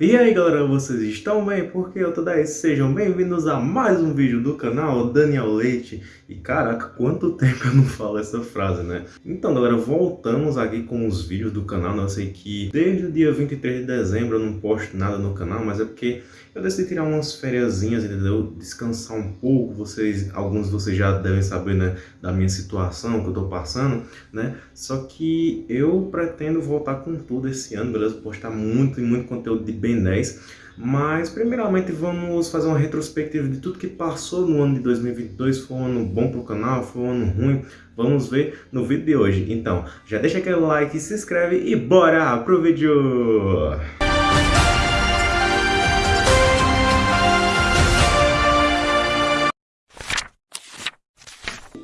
E aí galera, vocês estão bem? Porque eu tô daí, sejam bem-vindos a mais um vídeo do canal Daniel Leite E caraca, quanto tempo eu não falo essa frase, né? Então galera, voltamos aqui com os vídeos do canal Eu sei que desde o dia 23 de dezembro eu não posto nada no canal Mas é porque eu decidi tirar umas férias, entendeu? Descansar um pouco Vocês, alguns de vocês já devem saber, né? Da minha situação que eu tô passando, né? Só que eu pretendo voltar com tudo esse ano, beleza? Postar muito e muito conteúdo de Ben 10. Mas, primeiramente, vamos fazer uma retrospectiva de tudo que passou no ano de 2022. Foi um ano bom para o canal, foi um ano ruim. Vamos ver no vídeo de hoje. Então, já deixa aquele like, se inscreve e bora pro vídeo!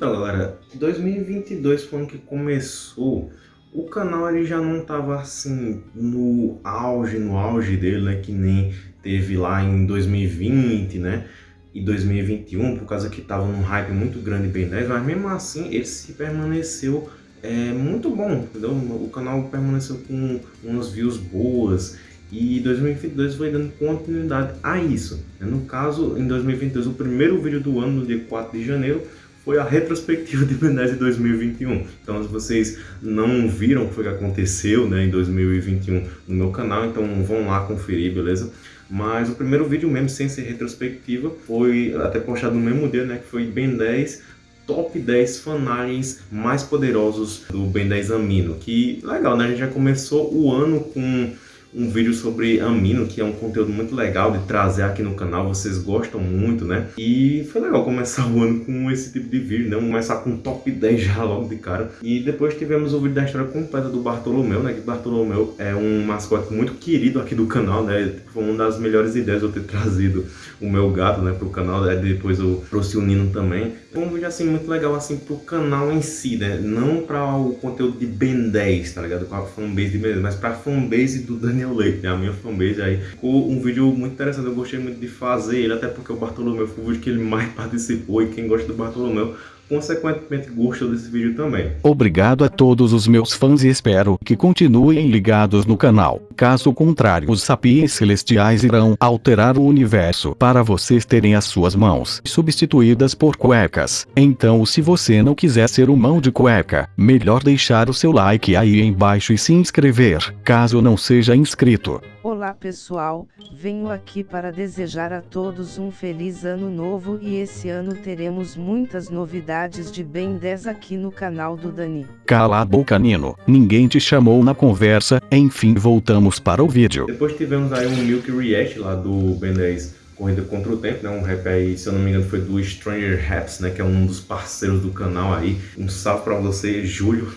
Galera, 2022 foi ano que começou o canal ele já não estava assim no auge, no auge dele, né, que nem teve lá em 2020, né, e 2021, por causa que estava num hype muito grande bem 10, mas mesmo assim ele se permaneceu é, muito bom, entendeu? O canal permaneceu com umas views boas e 2022 foi dando continuidade a isso. No caso, em 2022, o primeiro vídeo do ano, no dia 4 de janeiro, foi a retrospectiva de Ben 10 de 2021. Então, se vocês não viram o que aconteceu né, em 2021 no meu canal, então vão lá conferir, beleza? Mas o primeiro vídeo mesmo, sem ser retrospectiva, foi até postado no mesmo dia, né, que foi Ben 10 top 10 fanaliens mais poderosos do Ben 10 Amino. Que legal, né? A gente já começou o ano com um vídeo sobre amino, que é um conteúdo muito legal de trazer aqui no canal, vocês gostam muito, né? E foi legal começar o ano com esse tipo de vídeo, né? Começar com top 10 já logo de cara. E depois tivemos o vídeo da história completa do Bartolomeu, né? Que Bartolomeu é um mascote muito querido aqui do canal, né? Foi uma das melhores ideias eu ter trazido o meu gato, né, pro canal, né? depois eu trouxe o Nino também. Foi um vídeo, assim, muito legal, assim, pro canal em si, né? Não para o conteúdo de Ben 10, tá ligado? Com a fanbase de Ben 10, mas pra fanbase do Daniel Daniel Leite, né? A minha fanbase aí. Ficou um vídeo muito interessante, eu gostei muito de fazer ele, até porque o Bartolomeu foi o vídeo que ele mais participou e quem gosta do Bartolomeu consequentemente gostou desse vídeo também. Obrigado a todos os meus fãs e espero que continuem ligados no canal. Caso contrário os sapiens celestiais irão alterar o universo para vocês terem as suas mãos substituídas por cuecas. Então se você não quiser ser um mão de cueca, melhor deixar o seu like aí embaixo e se inscrever, caso não seja inscrito. Olá pessoal, venho aqui para desejar a todos um feliz ano novo e esse ano teremos muitas novidades de Ben 10 aqui no canal do Dani. Cala a boca Nino, ninguém te chamou na conversa, enfim voltamos para o vídeo. Depois tivemos aí um Milk React lá do Ben 10 Corrida Contra o Tempo, né? Um rap aí, se eu não me engano, foi do Stranger Raps, né? Que é um dos parceiros do canal aí. Um salve pra você, Júlio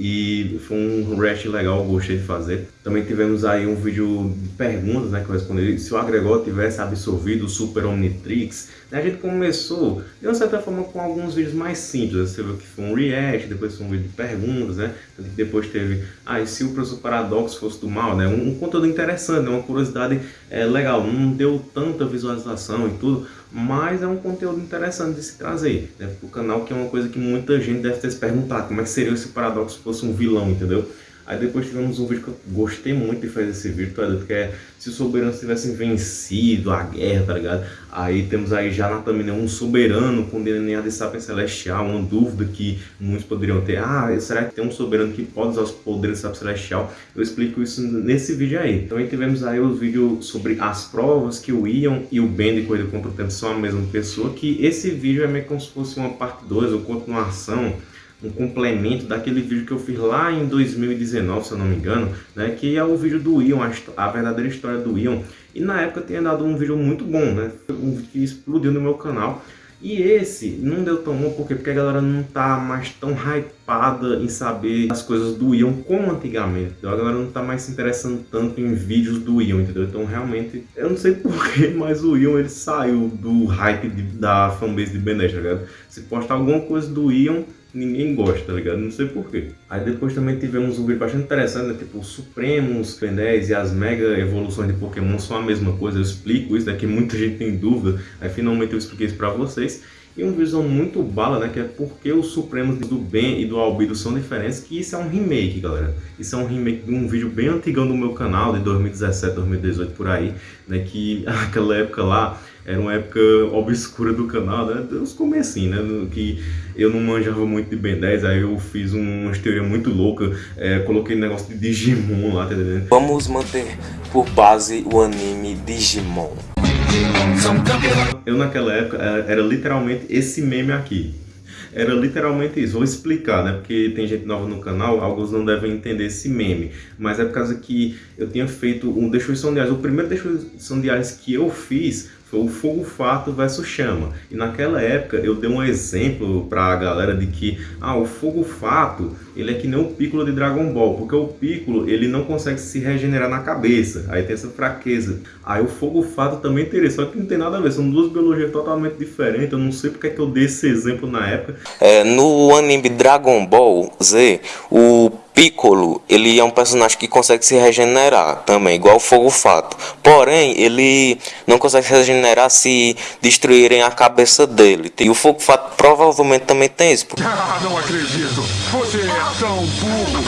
e foi um react legal, gostei de fazer. Também tivemos aí um vídeo de perguntas, né, que eu respondi se o agregor tivesse absorvido o Super Omnitrix. A gente começou, de uma certa forma, com alguns vídeos mais simples. Você viu que foi um react, depois foi um vídeo de perguntas, né? Depois teve, ah, e se o professor Paradoxo fosse do mal, né? Um, um conteúdo interessante, né? uma curiosidade é, legal. Não deu tanta visualização e tudo, mas é um conteúdo interessante de se trazer né, para o canal, que é uma coisa que muita gente deve ter se perguntado, como é que seria se o Paradoxo fosse um vilão, entendeu? Aí depois tivemos um vídeo que eu gostei muito de fazer esse vídeo, tá que é se os soberanos tivessem vencido a guerra, tá ligado? Aí temos aí já na thumbnail um soberano com DNA de Sapiens Celestial, uma dúvida que muitos poderiam ter. Ah, será que tem um soberano que pode usar os poderes de Sapiens Celestial? Eu explico isso nesse vídeo aí. Também tivemos aí o vídeo sobre as provas que o Ian e o Ben de Corrida contra o Tempo são a mesma pessoa, que esse vídeo é meio como se fosse uma parte 2 ou continuação um complemento daquele vídeo que eu fiz lá em 2019, se eu não me engano, né, que é o vídeo do Ion, a, a verdadeira história do Ion. E na época tinha dado um vídeo muito bom, né, um vídeo que explodiu no meu canal. E esse não deu tão bom, por quê? Porque a galera não tá mais tão hypada em saber as coisas do Ion como antigamente. Então a galera não tá mais se interessando tanto em vídeos do Ion, entendeu? Então realmente, eu não sei porquê, mas o Ion ele saiu do hype de, da fanbase de Ben 10, tá ligado? Se postar alguma coisa do Ion, ninguém gosta, tá ligado? Não sei porquê. Aí depois também tivemos um vídeo bastante interessante, né? Tipo, Supremos, Ben 10 e as Mega Evoluções de Pokémon são a mesma coisa. Eu explico isso, né? muita gente tem dúvida. Aí finalmente eu expliquei isso pra vocês. E uma visão muito bala, né, que é porque os Supremos do Ben e do Albedo são diferentes, que isso é um remake, galera. Isso é um remake de um vídeo bem antigão do meu canal, de 2017, 2018, por aí, né, que naquela época lá era uma época obscura do canal, né? Os comecinhos, né? Que eu não manjava muito de Ben 10, aí eu fiz uma teoria muito louca, é, coloquei negócio de Digimon lá, tá entendendo? Vamos manter por base o anime Digimon. Eu naquela época era literalmente esse meme aqui. Era literalmente isso. Vou explicar, né? Porque tem gente nova no canal, alguns não devem entender esse meme. Mas é por causa que eu tinha feito um Destruição de Ares. O primeiro Destruição de Ares que eu fiz foi o fogo fato versus chama. E naquela época eu dei um exemplo para a galera de que ah, o fogo fato ele é que nem o Piccolo de Dragon Ball, porque o Piccolo ele não consegue se regenerar na cabeça, aí tem essa fraqueza. Aí o fogo fato também teria, só que não tem nada a ver, são duas biologias totalmente diferentes, eu não sei porque é que eu dei esse exemplo na época. É, no anime Dragon Ball Z, o Piccolo, ele é um personagem que consegue se regenerar também, igual o Fogo Fato. Porém, ele não consegue se regenerar se destruírem a cabeça dele. E o Fogo Fato provavelmente também tem isso. Ah, não acredito! Você é tão burro!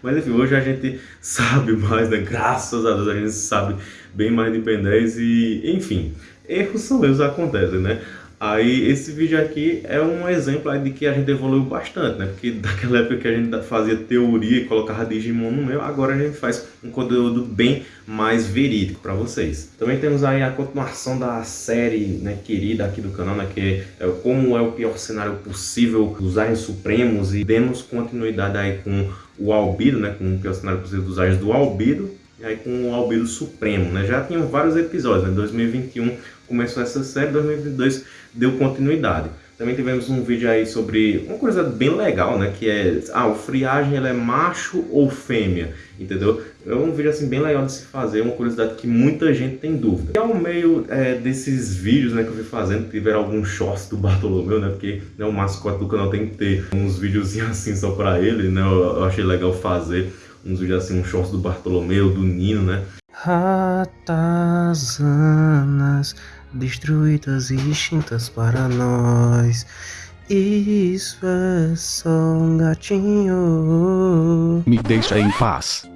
Mas enfim, hoje a gente sabe mais, né? Graças a Deus a gente sabe bem mais de Ben 10 e, enfim, erros são erros, acontecem, né? Aí esse vídeo aqui é um exemplo de que a gente evoluiu bastante, né? Porque daquela época que a gente fazia teoria e colocava Digimon no meio, agora a gente faz um conteúdo bem mais verídico para vocês. Também temos aí a continuação da série né, querida aqui do canal, né? Que é como é o pior cenário possível dos Aliens Supremos e demos continuidade aí com o Albido, né? Com o pior cenário possível dos Aliens do Albido e aí com o Albedo Supremo, né? Já tinham vários episódios, né? 2021 começou essa série, 2022 deu continuidade. Também tivemos um vídeo aí sobre uma coisa bem legal, né? Que é, ah, o friagem ele é macho ou fêmea, entendeu? É um vídeo assim bem legal de se fazer, uma curiosidade que muita gente tem dúvida. E ao meio é, desses vídeos né, que eu fui fazendo, tiveram alguns shorts do Bartolomeu, né? Porque né, o mascote do canal tem que ter uns videozinhos assim só pra ele, né? Eu, eu achei legal fazer uns vídeos assim, um shorts do Bartolomeu, do Nino, né? Ratazanas destruídas e extintas para nós. Isso é só um gatinho. Me deixa em paz.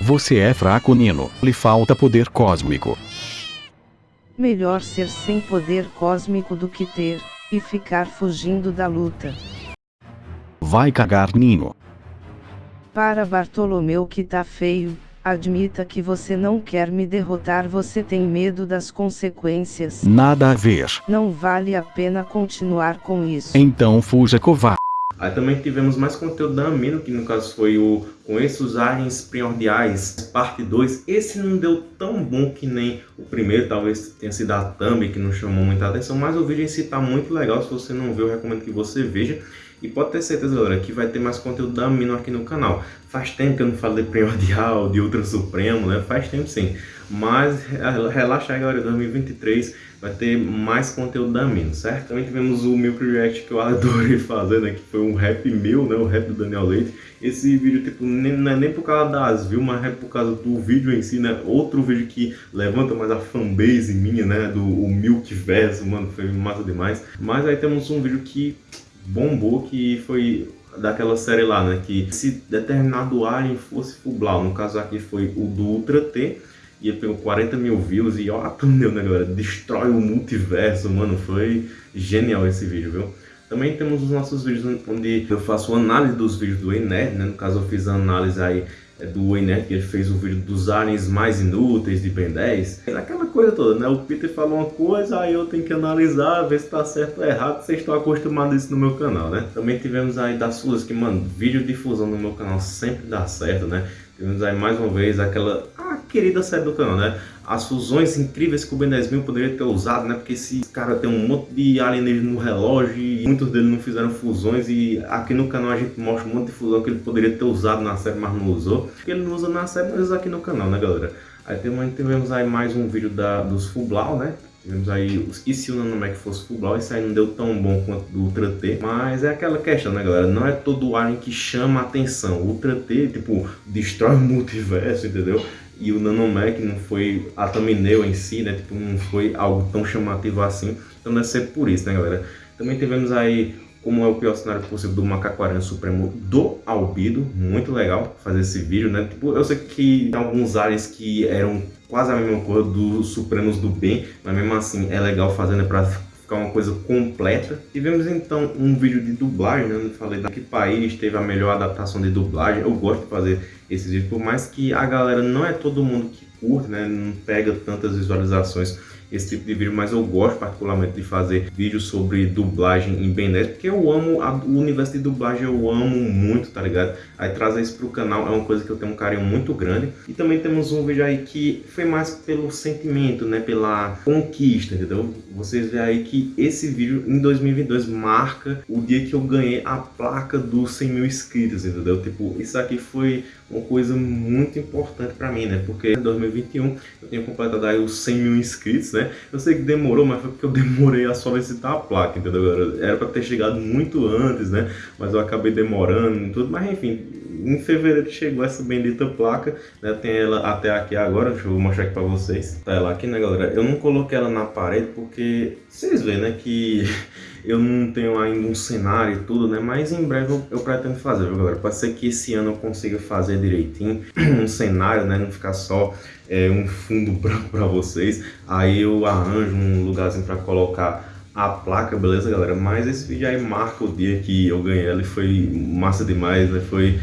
Você é fraco, Nino. Lhe falta poder cósmico. Melhor ser sem poder cósmico do que ter, e ficar fugindo da luta. Vai cagar, Nino. Para Bartolomeu que tá feio, admita que você não quer me derrotar, você tem medo das consequências. Nada a ver. Não vale a pena continuar com isso. Então fuja covarde. Aí também tivemos mais conteúdo da Amino, que no caso foi o Conheça os Aliens Primordiais, parte 2. Esse não deu tão bom que nem o primeiro, talvez tenha sido a Thumb, que não chamou muita atenção, mas o vídeo em si tá muito legal, se você não viu, eu recomendo que você veja. E pode ter certeza, galera, que vai ter mais conteúdo da Amino aqui no canal. Faz tempo que eu não falo de Primordial, de Ultra Supremo, né? Faz tempo sim. Mas relaxa aí, galera, 2023 vai ter mais conteúdo da Amino, certo? Também tivemos o Milk React que eu adorei fazer, né? Que foi um rap meu, né? O rap do Daniel Leite. Esse vídeo, tipo, nem, não é nem por causa das views, mas é por causa do vídeo em si, né? Outro vídeo que levanta mais a fanbase minha, né? Do o Milk Verso, mano, foi massa demais. Mas aí temos um vídeo que bombou, que foi daquela série lá, né? Que se determinado alien fosse Fublau, no caso aqui foi o do Ultra T, e pegou 40 mil views e ó, meu, né, galera? Destrói o multiverso, mano. Foi genial esse vídeo, viu? Também temos os nossos vídeos onde eu faço análise dos vídeos do Enerd, né? No caso eu fiz a análise aí do Enerd, que ele fez o vídeo dos aliens mais inúteis de Ben 10. Aquela coisa toda, né? O Peter falou uma coisa, aí eu tenho que analisar, ver se tá certo ou errado. Vocês estão acostumados a isso no meu canal, né? Também tivemos aí das suas que, mano, vídeo difusão no meu canal sempre dá certo, né? Tivemos aí mais uma vez aquela a querida série do canal, né? As fusões incríveis que o Ben 10 mil poderia ter usado, né? Porque esse cara tem um monte de alienígenas no relógio e muitos deles não fizeram fusões e aqui no canal a gente mostra um monte de fusão que ele poderia ter usado na série, mas não usou. Porque ele não usa na série, mas usa aqui no canal, né, galera? Aí tivemos aí mais um vídeo da, dos Fublau, né? Tivemos aí, e se o Nanomec fosse Fublau, isso aí não deu tão bom quanto do Ultra T. Mas é aquela questão, né, galera? Não é todo o alien que chama atenção. O Ultra T, tipo, destrói o multiverso, entendeu? e o Nanomec não foi a thumbnail em si, né? Tipo, não foi algo tão chamativo assim. Então deve ser por isso, né, galera? Também tivemos aí como é o pior cenário possível do Macaco Aranha Supremo do Albido. Muito legal fazer esse vídeo, né? Tipo, eu sei que tem alguns aliens que eram quase a mesma coisa dos Supremos do Bem, mas mesmo assim é legal fazer, né? Pra ficar uma coisa completa. Tivemos então um vídeo de dublagem, né? Eu falei da que país teve a melhor adaptação de dublagem. Eu gosto de fazer esses vídeos, por mais que a galera não é todo mundo que curte, né? Não pega tantas visualizações esse tipo de vídeo, mas eu gosto particularmente de fazer vídeos sobre dublagem em Ben 10, porque eu amo a, o universo de dublagem, eu amo muito, tá ligado? Aí trazer isso pro canal é uma coisa que eu tenho um carinho muito grande. E também temos um vídeo aí que foi mais pelo sentimento, né? Pela conquista, entendeu? Vocês veem aí que esse vídeo em 2022 marca o dia que eu ganhei a placa dos 100 mil inscritos, entendeu? Tipo, isso aqui foi uma coisa muito importante para mim, né? Porque em 2021 eu tenho completado aí os 100 mil inscritos, né? Eu sei que demorou, mas foi porque eu demorei a solicitar a placa, entendeu? Era para ter chegado muito antes, né? Mas eu acabei demorando e tudo, mas enfim, em fevereiro chegou essa bendita placa, né? Tem ela até aqui agora, deixa eu mostrar aqui para vocês. Tá ela aqui, né, galera? Eu não coloquei ela na parede porque vocês veem, né, que eu não tenho ainda um cenário e tudo, né? Mas em breve eu, eu pretendo fazer, viu, galera? Pode ser que esse ano eu consiga fazer direitinho um cenário, né? Não ficar só é, um fundo branco para vocês. Aí eu arranjo um lugarzinho para colocar a placa, beleza, galera? Mas esse vídeo aí marca o dia que eu ganhei ela e foi massa demais, né? Foi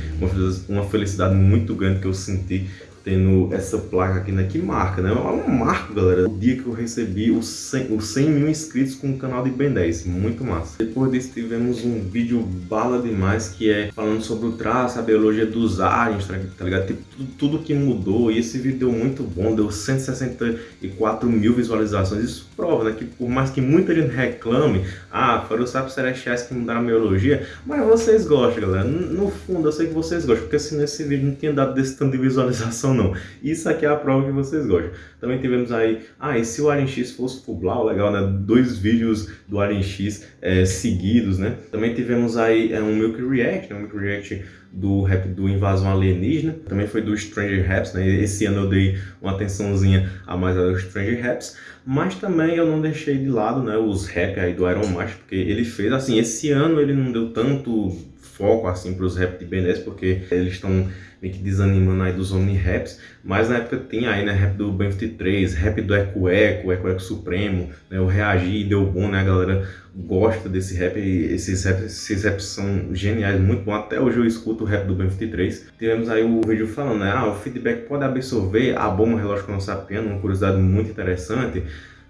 uma felicidade muito grande que eu senti tendo essa placa aqui, né? Que marca, né? É um marco, galera. O dia que eu recebi os 100, os 100 mil inscritos com o canal de Ben 10. Muito massa. Depois disso, tivemos um vídeo bala demais, que é falando sobre o traço, a biologia dos aliens, tá, tá ligado? Tipo, tudo, tudo, que mudou. E esse vídeo deu muito bom, deu 164 mil visualizações. Isso prova, né? Que por mais que muita gente reclame, ah, foram os sapos celestiais que mudaram a biologia, mas vocês gostam, galera. No fundo, eu sei que vocês gostam, porque se nesse vídeo não tinha dado desse tanto de visualização, não. Isso aqui é a prova que vocês gostam. Também tivemos aí, ah, e se o Alien X fosse Fublau, legal, né? Dois vídeos do Alien X é, seguidos, né? Também tivemos aí é, um Milk React, né? um Milk React do rap do Invasão Alienígena, também foi do Stranger Raps, né? Esse ano eu dei uma atençãozinha a mais aos Stranger Raps, mas também eu não deixei de lado, né, os rap aí do Iron Master, porque ele fez, assim, esse ano ele não deu tanto foco, assim, para os rap de 10, porque eles estão meio que desanimando aí dos Omni-Raps, mas na época tinha aí, né, rap do Ben 23, rap do Eco Eco, Eco Eco Supremo, né, o Reagir deu bom, né, a galera gosta desse rap, esses raps, esses raps são geniais, muito bom, até hoje eu escuto o rap do Ben 23. Tivemos aí o vídeo falando, né, ah, o feedback pode absorver a bomba relógio com sapiando, uma curiosidade muito interessante,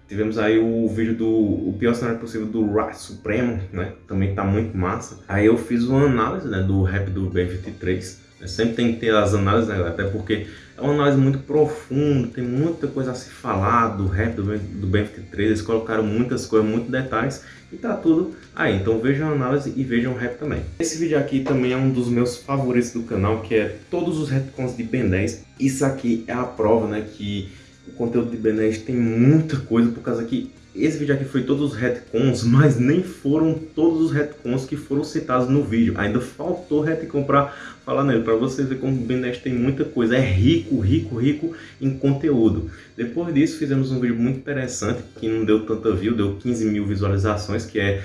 Tivemos aí o vídeo do o pior cenário possível do Rat Supremo, né? Também tá muito massa. Aí eu fiz uma análise né, do rap do Ben23. Sempre tem que ter as análises, né, até porque é uma análise muito profunda, tem muita coisa a se falar do rap do, do Ben23, eles colocaram muitas coisas, muitos detalhes e tá tudo aí. Então vejam a análise e vejam o rap também. Esse vídeo aqui também é um dos meus favoritos do canal, que é todos os retcons de Ben 10. Isso aqui é a prova, né, que o conteúdo de Ben 10 tem muita coisa, por causa que esse vídeo aqui foi todos os retcons, mas nem foram todos os retcons que foram citados no vídeo. Ainda faltou retcon para falar nele, para vocês verem como o Ben 10 tem muita coisa. É rico, rico, rico em conteúdo. Depois disso, fizemos um vídeo muito interessante, que não deu tanta view, deu 15 mil visualizações, que é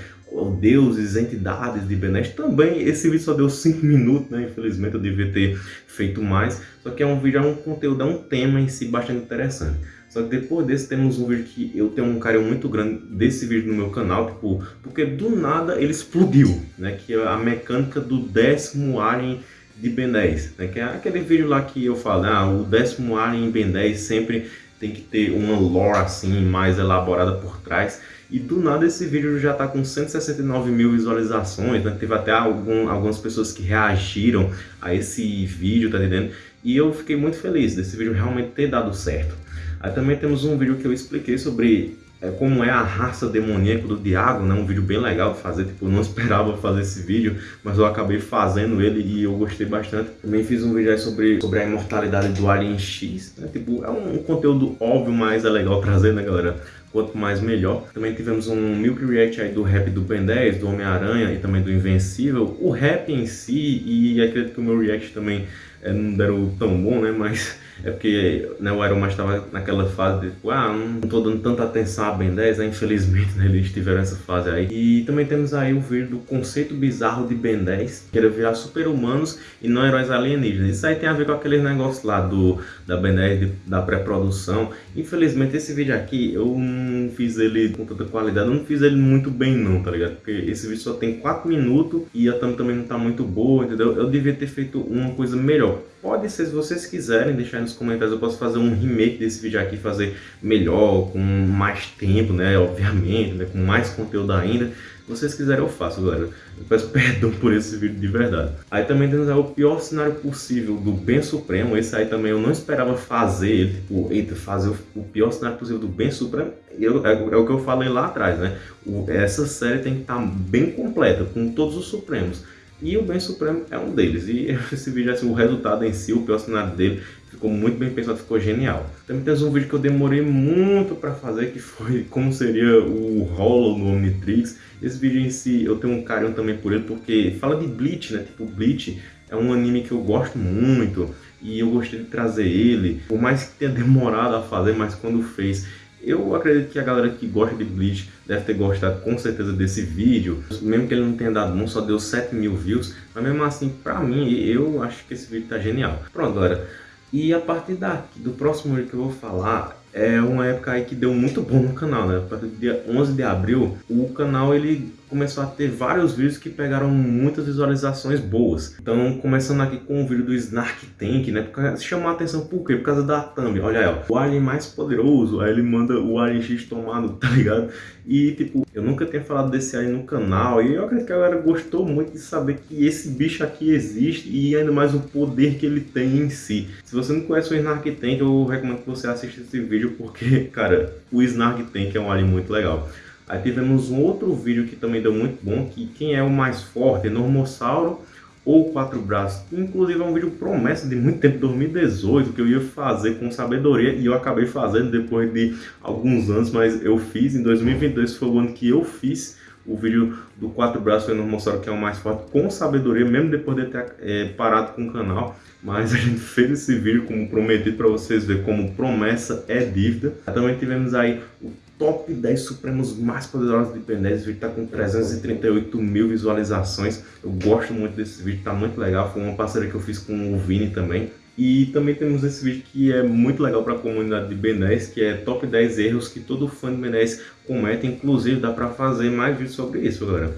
deuses, entidades de Benes. Também esse vídeo só deu 5 minutos, né? Infelizmente eu devia ter feito mais. Só que é um vídeo, é um conteúdo, é um tema em si bastante interessante. Só que depois desse temos um vídeo que eu tenho um carinho muito grande desse vídeo no meu canal, tipo, porque do nada ele explodiu, né? Que é a mecânica do décimo Alien de Ben 10, né? Que é aquele vídeo lá que eu falo, ah, o décimo Alien em Ben 10 sempre tem que ter uma lore assim mais elaborada por trás. E do nada esse vídeo já está com 169 mil visualizações, né? teve até algum, algumas pessoas que reagiram a esse vídeo, tá entendendo? E eu fiquei muito feliz desse vídeo realmente ter dado certo. Aí também temos um vídeo que eu expliquei sobre é, como é a raça demoníaca do Diago, né? Um vídeo bem legal de fazer, tipo, eu não esperava fazer esse vídeo, mas eu acabei fazendo ele e eu gostei bastante. Também fiz um vídeo aí sobre, sobre a imortalidade do Alien X, né? Tipo, é um, um conteúdo óbvio, mas é legal trazer, né, galera? quanto mais melhor. Também tivemos um Milk React aí do rap do Ben 10, do Homem-Aranha e também do Invencível. O rap em si, e acredito que o meu react também é, não deram tão bom, né? Mas é porque né, o Iron Man estava naquela fase de tipo, ah, não estou dando tanta atenção a Ben 10, né? Infelizmente né, eles tiveram essa fase aí. E também temos aí o vídeo do conceito bizarro de Ben 10, que era virar super-humanos e não heróis alienígenas. Isso aí tem a ver com aqueles negócios lá do, da Ben 10, de, da pré-produção. Infelizmente esse vídeo aqui eu não fiz ele com tanta qualidade, eu não fiz ele muito bem não, tá ligado? Porque esse vídeo só tem 4 minutos e a thumb também não tá muito boa, entendeu? Eu devia ter feito uma coisa melhor. Pode se vocês quiserem deixar nos comentários, eu posso fazer um remake desse vídeo aqui, fazer melhor, com mais tempo, né, obviamente, né, com mais conteúdo ainda. Se vocês quiserem eu faço, galera. Eu peço perdão por esse vídeo de verdade. Aí também temos o pior cenário possível do Bem Supremo. Esse aí também eu não esperava fazer tipo, eita, fazer o, pior cenário possível do Bem Supremo. Eu, é, é, o que eu falei lá atrás, né? O, essa série tem que estar tá bem completa, com todos os Supremos. E o Bem Supremo é um deles. E esse vídeo, assim, o resultado em si, o pior cenário dele, ficou muito bem pensado, ficou genial. Também temos um vídeo que eu demorei muito para fazer, que foi como seria o Hollow no Omnitrix. Esse vídeo em si, eu tenho um carinho também por ele, porque fala de Bleach, né? Tipo, Bleach é um anime que eu gosto muito e eu gostei de trazer ele. Por mais que tenha demorado a fazer, mas quando fez, eu acredito que a galera que gosta de Bleach deve ter gostado com certeza desse vídeo. Mesmo que ele não tenha dado bom, só deu 7 mil views. Mas mesmo assim, pra mim, eu acho que esse vídeo tá genial. Pronto, galera. E a partir daqui, do próximo vídeo que eu vou falar, é uma época aí que deu muito bom no canal, né? A partir do dia 11 de abril, o canal ele começou a ter vários vídeos que pegaram muitas visualizações boas. Então, começando aqui com o vídeo do Snark Tank, né? Porque chamou a atenção por quê? Por causa da thumb. Olha aí, ó. O alien mais poderoso, aí ele manda o alien X tomado, tá ligado? E, tipo, eu nunca tinha falado desse alien no canal e eu acredito que a galera gostou muito de saber que esse bicho aqui existe e ainda mais o poder que ele tem em si. Se você não conhece o Snark Tank, eu recomendo que você assista esse vídeo porque, cara, o Snark Tank é um alien muito legal. Aí tivemos um outro vídeo que também deu muito bom, que quem é o mais forte, Normossauro ou Quatro Braços. Inclusive é um vídeo promessa de muito tempo, 2018, que eu ia fazer com sabedoria e eu acabei fazendo depois de alguns anos, mas eu fiz em 2022, foi o ano que eu fiz o vídeo do Quatro Braços no Normossauro, que é o mais forte, com sabedoria, mesmo depois de ter é, parado com o canal. Mas a gente fez esse vídeo como prometido para vocês verem como promessa é dívida. Também tivemos aí o top 10 supremos mais poderosos de 10. Esse vídeo tá com 338 mil visualizações. Eu gosto muito desse vídeo, tá muito legal. Foi uma parceria que eu fiz com o Vini também. E também temos esse vídeo que é muito legal para a comunidade de Ben 10, que é top 10 erros que todo fã de Ben 10 comete. Inclusive dá para fazer mais vídeos sobre isso, galera.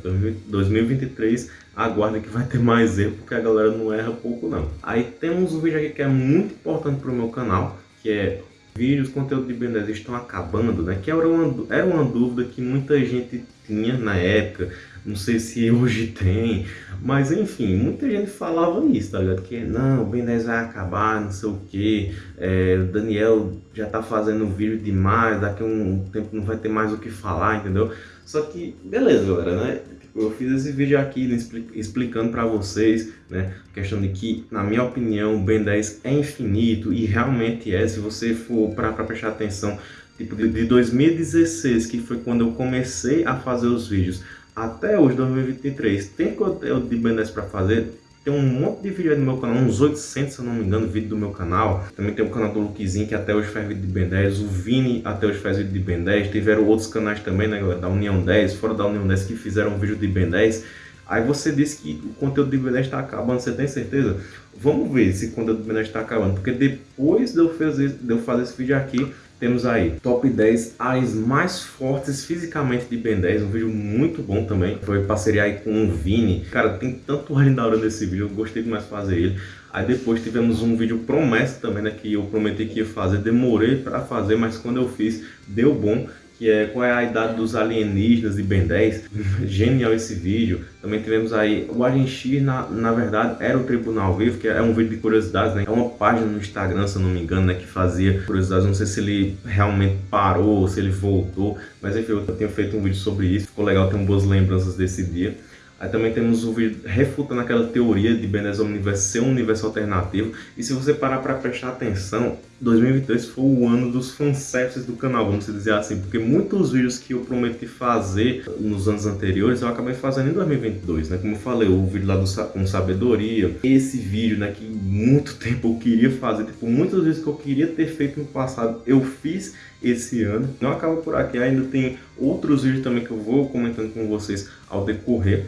2023 aguarda que vai ter mais erro, porque a galera não erra pouco não. Aí temos um vídeo aqui que é muito importante para o meu canal, que é vídeos, conteúdo de Ben 10 estão acabando, né? Que era uma, era uma dúvida que muita gente tinha na época, não sei se hoje tem, mas enfim, muita gente falava isso, tá ligado? Que não, o Ben 10 vai acabar, não sei o que, é, Daniel já tá fazendo vídeo demais, daqui um tempo não vai ter mais o que falar, entendeu? Só que, beleza, galera, né? Eu fiz esse vídeo aqui né, explicando para vocês, né, a questão de que, na minha opinião, o Ben 10 é infinito e realmente é, se você for para prestar atenção, tipo, de 2016, que foi quando eu comecei a fazer os vídeos, até hoje, 2023, tem conteúdo de Ben 10 para fazer, tem um monte de vídeo aí no meu canal, uns 800, se eu não me engano, vídeo do meu canal. Também tem o canal do Luquezinho, que até hoje faz vídeo de Ben 10. O Vini até hoje faz vídeo de Ben 10. Tiveram outros canais também, né, galera? Da União 10, fora da União 10, que fizeram vídeo de Ben 10. Aí você disse que o conteúdo de Ben 10 está acabando, você tem certeza? Vamos ver se o conteúdo de Ben 10 está acabando. Porque depois de eu, fazer, de eu fazer esse vídeo aqui, temos aí top 10 áreas mais fortes fisicamente de Ben 10, um vídeo muito bom também. Foi parceria aí com o Vini. Cara, tem tanto alien da hora nesse vídeo, eu gostei demais de fazer ele. Aí depois tivemos um vídeo promessa também, né, que eu prometi que ia fazer, demorei para fazer, mas quando eu fiz, deu bom que é qual é a idade dos alienígenas de Ben 10. Genial esse vídeo. Também tivemos aí o Agent X, na, na verdade, era o Tribunal Vivo, que é um vídeo de curiosidades, né? É uma página no Instagram, se eu não me engano, né? Que fazia curiosidades. Não sei se ele realmente parou, se ele voltou. Mas enfim, eu tenho feito um vídeo sobre isso. Ficou legal, tenho boas lembranças desse dia. Aí também temos o vídeo refutando aquela teoria de Ben 10 Omniverse ser um universo alternativo. E se você parar para prestar atenção, 2022 foi o ano dos fanservices do canal, vamos dizer assim, porque muitos vídeos que eu prometi fazer nos anos anteriores eu acabei fazendo em 2022, né? Como eu falei, o vídeo lá do com sabedoria, esse vídeo, né, que muito tempo eu queria fazer, tipo, muitas vezes que eu queria ter feito no passado, eu fiz esse ano. Não acaba por aqui, ainda tem outros vídeos também que eu vou comentando com vocês ao decorrer.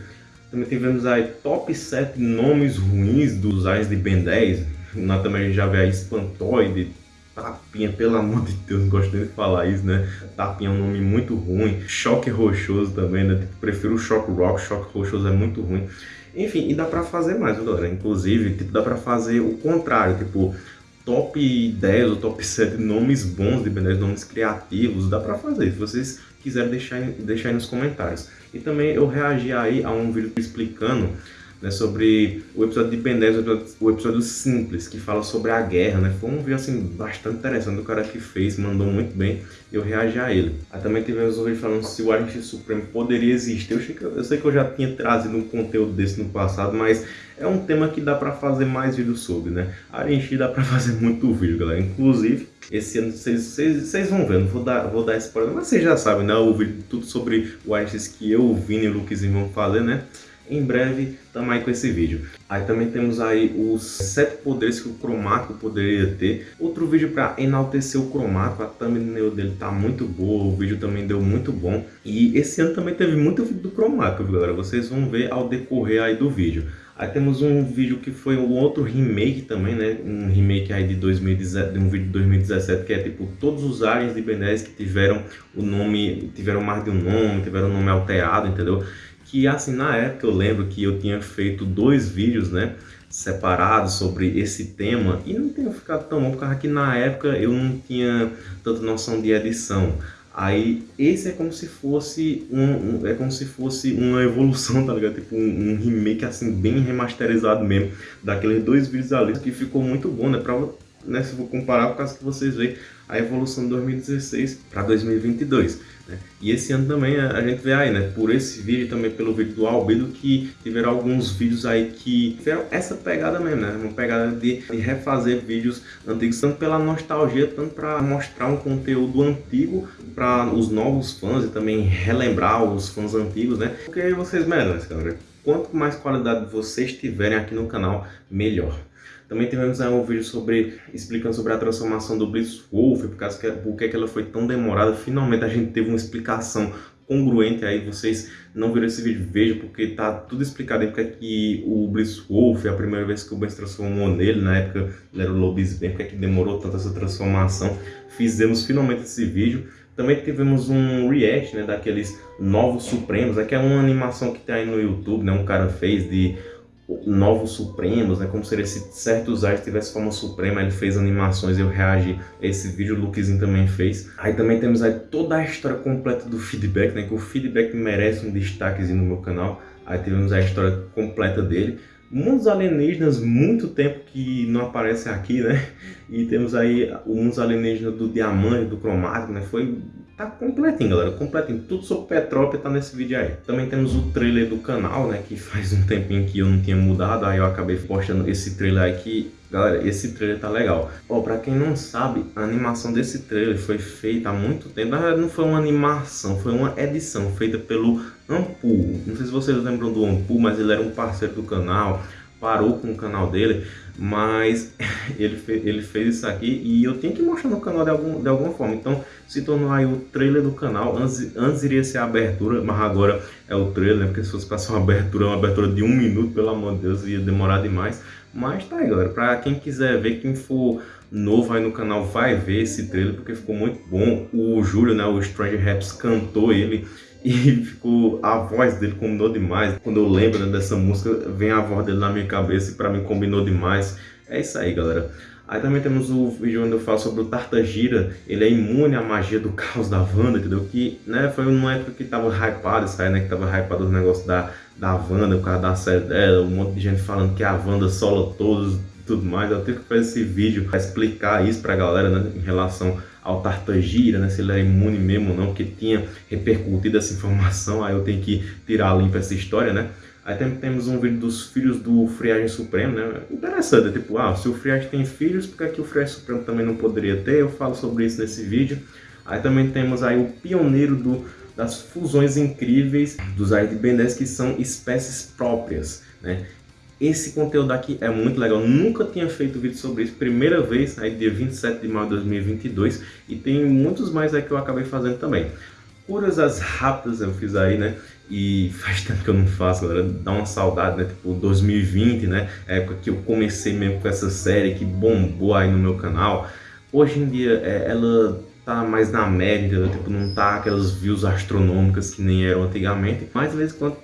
Também tivemos aí top 7 nomes ruins dos Ais de Ben 10. Na também a gente já vê a Espantoide, Tapinha, pelo amor de Deus, não gosto nem de falar isso, né? Tapinha é um nome muito ruim. Choque Rochoso também, né? Tipo, prefiro o Shock Rock, Choque Rochoso é muito ruim. Enfim, e dá pra fazer mais, galera. Inclusive, tipo, dá pra fazer o contrário, tipo, top 10 ou top 7 nomes bons de 10, nomes criativos, dá pra fazer. Se vocês quiserem deixar, deixar aí nos comentários. E também eu reagi aí a um vídeo explicando né, sobre o episódio de 10, o episódio, o simples, que fala sobre a guerra, né? Foi um vídeo assim bastante interessante, o cara que fez, mandou muito bem, eu reagi a ele. Aí também tivemos um vídeo falando se o Agente Supremo poderia existir. Eu, sei que, eu sei que eu já tinha trazido um conteúdo desse no passado, mas é um tema que dá pra fazer mais vídeos sobre, né? A gente dá pra fazer muito vídeo, galera. Inclusive, esse ano vocês vão ver, não vou dar, vou dar spoiler, mas vocês já sabem, né? O vídeo tudo sobre o Agentes que eu, Vini e o Luquezinho vão fazer, né? Em breve estamos aí com esse vídeo. Aí também temos aí os sete poderes que o Cromático poderia ter. Outro vídeo para enaltecer o Cromático, a thumbnail dele tá muito boa, o vídeo também deu muito bom. E esse ano também teve muito vídeo do Cromático, galera, vocês vão ver ao decorrer aí do vídeo. Aí temos um vídeo que foi um outro remake também, né? Um remake aí de, 2017, de um vídeo de 2017 que é tipo todos os aliens de Ben 10 que tiveram o nome, tiveram mais de um nome, tiveram um nome alterado, entendeu? Que assim, na época eu lembro que eu tinha feito dois vídeos, né, separados sobre esse tema e não tenho ficado tão bom, porque na época eu não tinha tanta noção de edição. Aí esse é como se fosse um, um, é como se fosse uma evolução, tá ligado? Tipo um, um, remake assim bem remasterizado mesmo daqueles dois vídeos ali que ficou muito bom, né? Pra, né, se eu vou comparar, por causa que vocês veem a evolução de 2016 para 2022. Né? E esse ano também a, a, gente vê aí, né, por esse vídeo também pelo vídeo do Albedo, que tiveram alguns vídeos aí que tiveram essa pegada mesmo, né? Uma pegada de, de refazer vídeos antigos, tanto pela nostalgia, tanto para mostrar um conteúdo antigo para os novos fãs e também relembrar os fãs antigos, né? Porque vocês merecem, galera. Quanto mais qualidade vocês tiverem aqui no canal, melhor. Também tivemos aí um vídeo sobre, explicando sobre a transformação do Blitzwolf, por causa que, por que ela foi tão demorada. Finalmente a gente teve uma explicação congruente aí, vocês não viram esse vídeo, vejam, porque tá tudo explicado aí, porque que o Blitzwolf, é a primeira vez que o Ben se transformou nele, na época ele era o Lobisbane, porque é que demorou tanto essa transformação. Fizemos finalmente esse vídeo. Também tivemos um react, né, daqueles Novos Supremos, é que é uma animação que tem aí no YouTube, né, um cara fez de novos supremos, né? Como seria se certos artes tivesse forma suprema, ele fez animações, eu reagi a esse vídeo, o Lukezinho também fez. Aí também temos aí toda a história completa do feedback, né? Que o feedback merece um destaquezinho no meu canal. Aí tivemos a história completa dele. Mundos alienígenas, muito tempo que não aparece aqui, né? E temos aí o Mundos alienígenas do diamante, do cromático, né? Foi Tá completinho, galera, completinho. Tudo sobre Petrópolis tá nesse vídeo aí. Também temos o trailer do canal, né, que faz um tempinho que eu não tinha mudado, aí eu acabei postando esse trailer aqui. Galera, esse trailer tá legal. Ó, pra quem não sabe, a animação desse trailer foi feita há muito tempo. Na verdade, não foi uma animação, foi uma edição feita pelo Ampul. Não sei se vocês lembram do Ampul, mas ele era um parceiro do canal parou com o canal dele, mas ele, fez, ele fez isso aqui e eu tenho que mostrar no canal de, algum, de alguma forma. Então se tornou aí o trailer do canal. Antes, antes iria ser a abertura, mas agora é o trailer, né? Porque se fosse passar uma abertura, uma abertura de um minuto, pelo amor de Deus, ia demorar demais. Mas tá aí, galera. Pra quem quiser ver, quem for novo aí no canal vai ver esse trailer, porque ficou muito bom. O Júlio, né? O Stranger Raps cantou ele e ficou a voz dele combinou demais. Quando eu lembro né, dessa música, vem a voz dele na minha cabeça e para mim combinou demais. É isso aí, galera. Aí também temos o vídeo onde eu falo sobre o Tartagira, ele é imune à magia do caos da Wanda, entendeu? Que né, foi numa época que tava hypado isso aí, né? Que tava hypado os negócios da, da Wanda, por causa da série dela, um monte de gente falando que a Wanda sola todos tudo mais. Eu tenho que fazer esse vídeo para explicar isso pra galera, né? Em relação ao Tartagira, né, se ele é imune mesmo ou não, porque tinha repercutido essa informação, aí eu tenho que tirar limpa essa história, né? Aí também temos um vídeo dos filhos do Friagem Supremo, né? Interessante, é tipo, ah, se o Friagem tem filhos, por que, que o Friagem Supremo também não poderia ter? Eu falo sobre isso nesse vídeo. Aí também temos aí o pioneiro do, das fusões incríveis dos aí de Ben 10, que são espécies próprias, né? Esse conteúdo aqui é muito legal, nunca tinha feito vídeo sobre isso, primeira vez, aí dia 27 de maio de 2022, e tem muitos mais aí que eu acabei fazendo também. Curas as rápidas eu fiz aí, né? E faz tempo que eu não faço, galera. Dá uma saudade, né? Tipo, 2020, né? É época que eu comecei mesmo com essa série que bombou aí no meu canal. Hoje em dia, é, ela tá mais na média, tipo, não tá aquelas views astronômicas que nem eram antigamente. Mas de vez em quando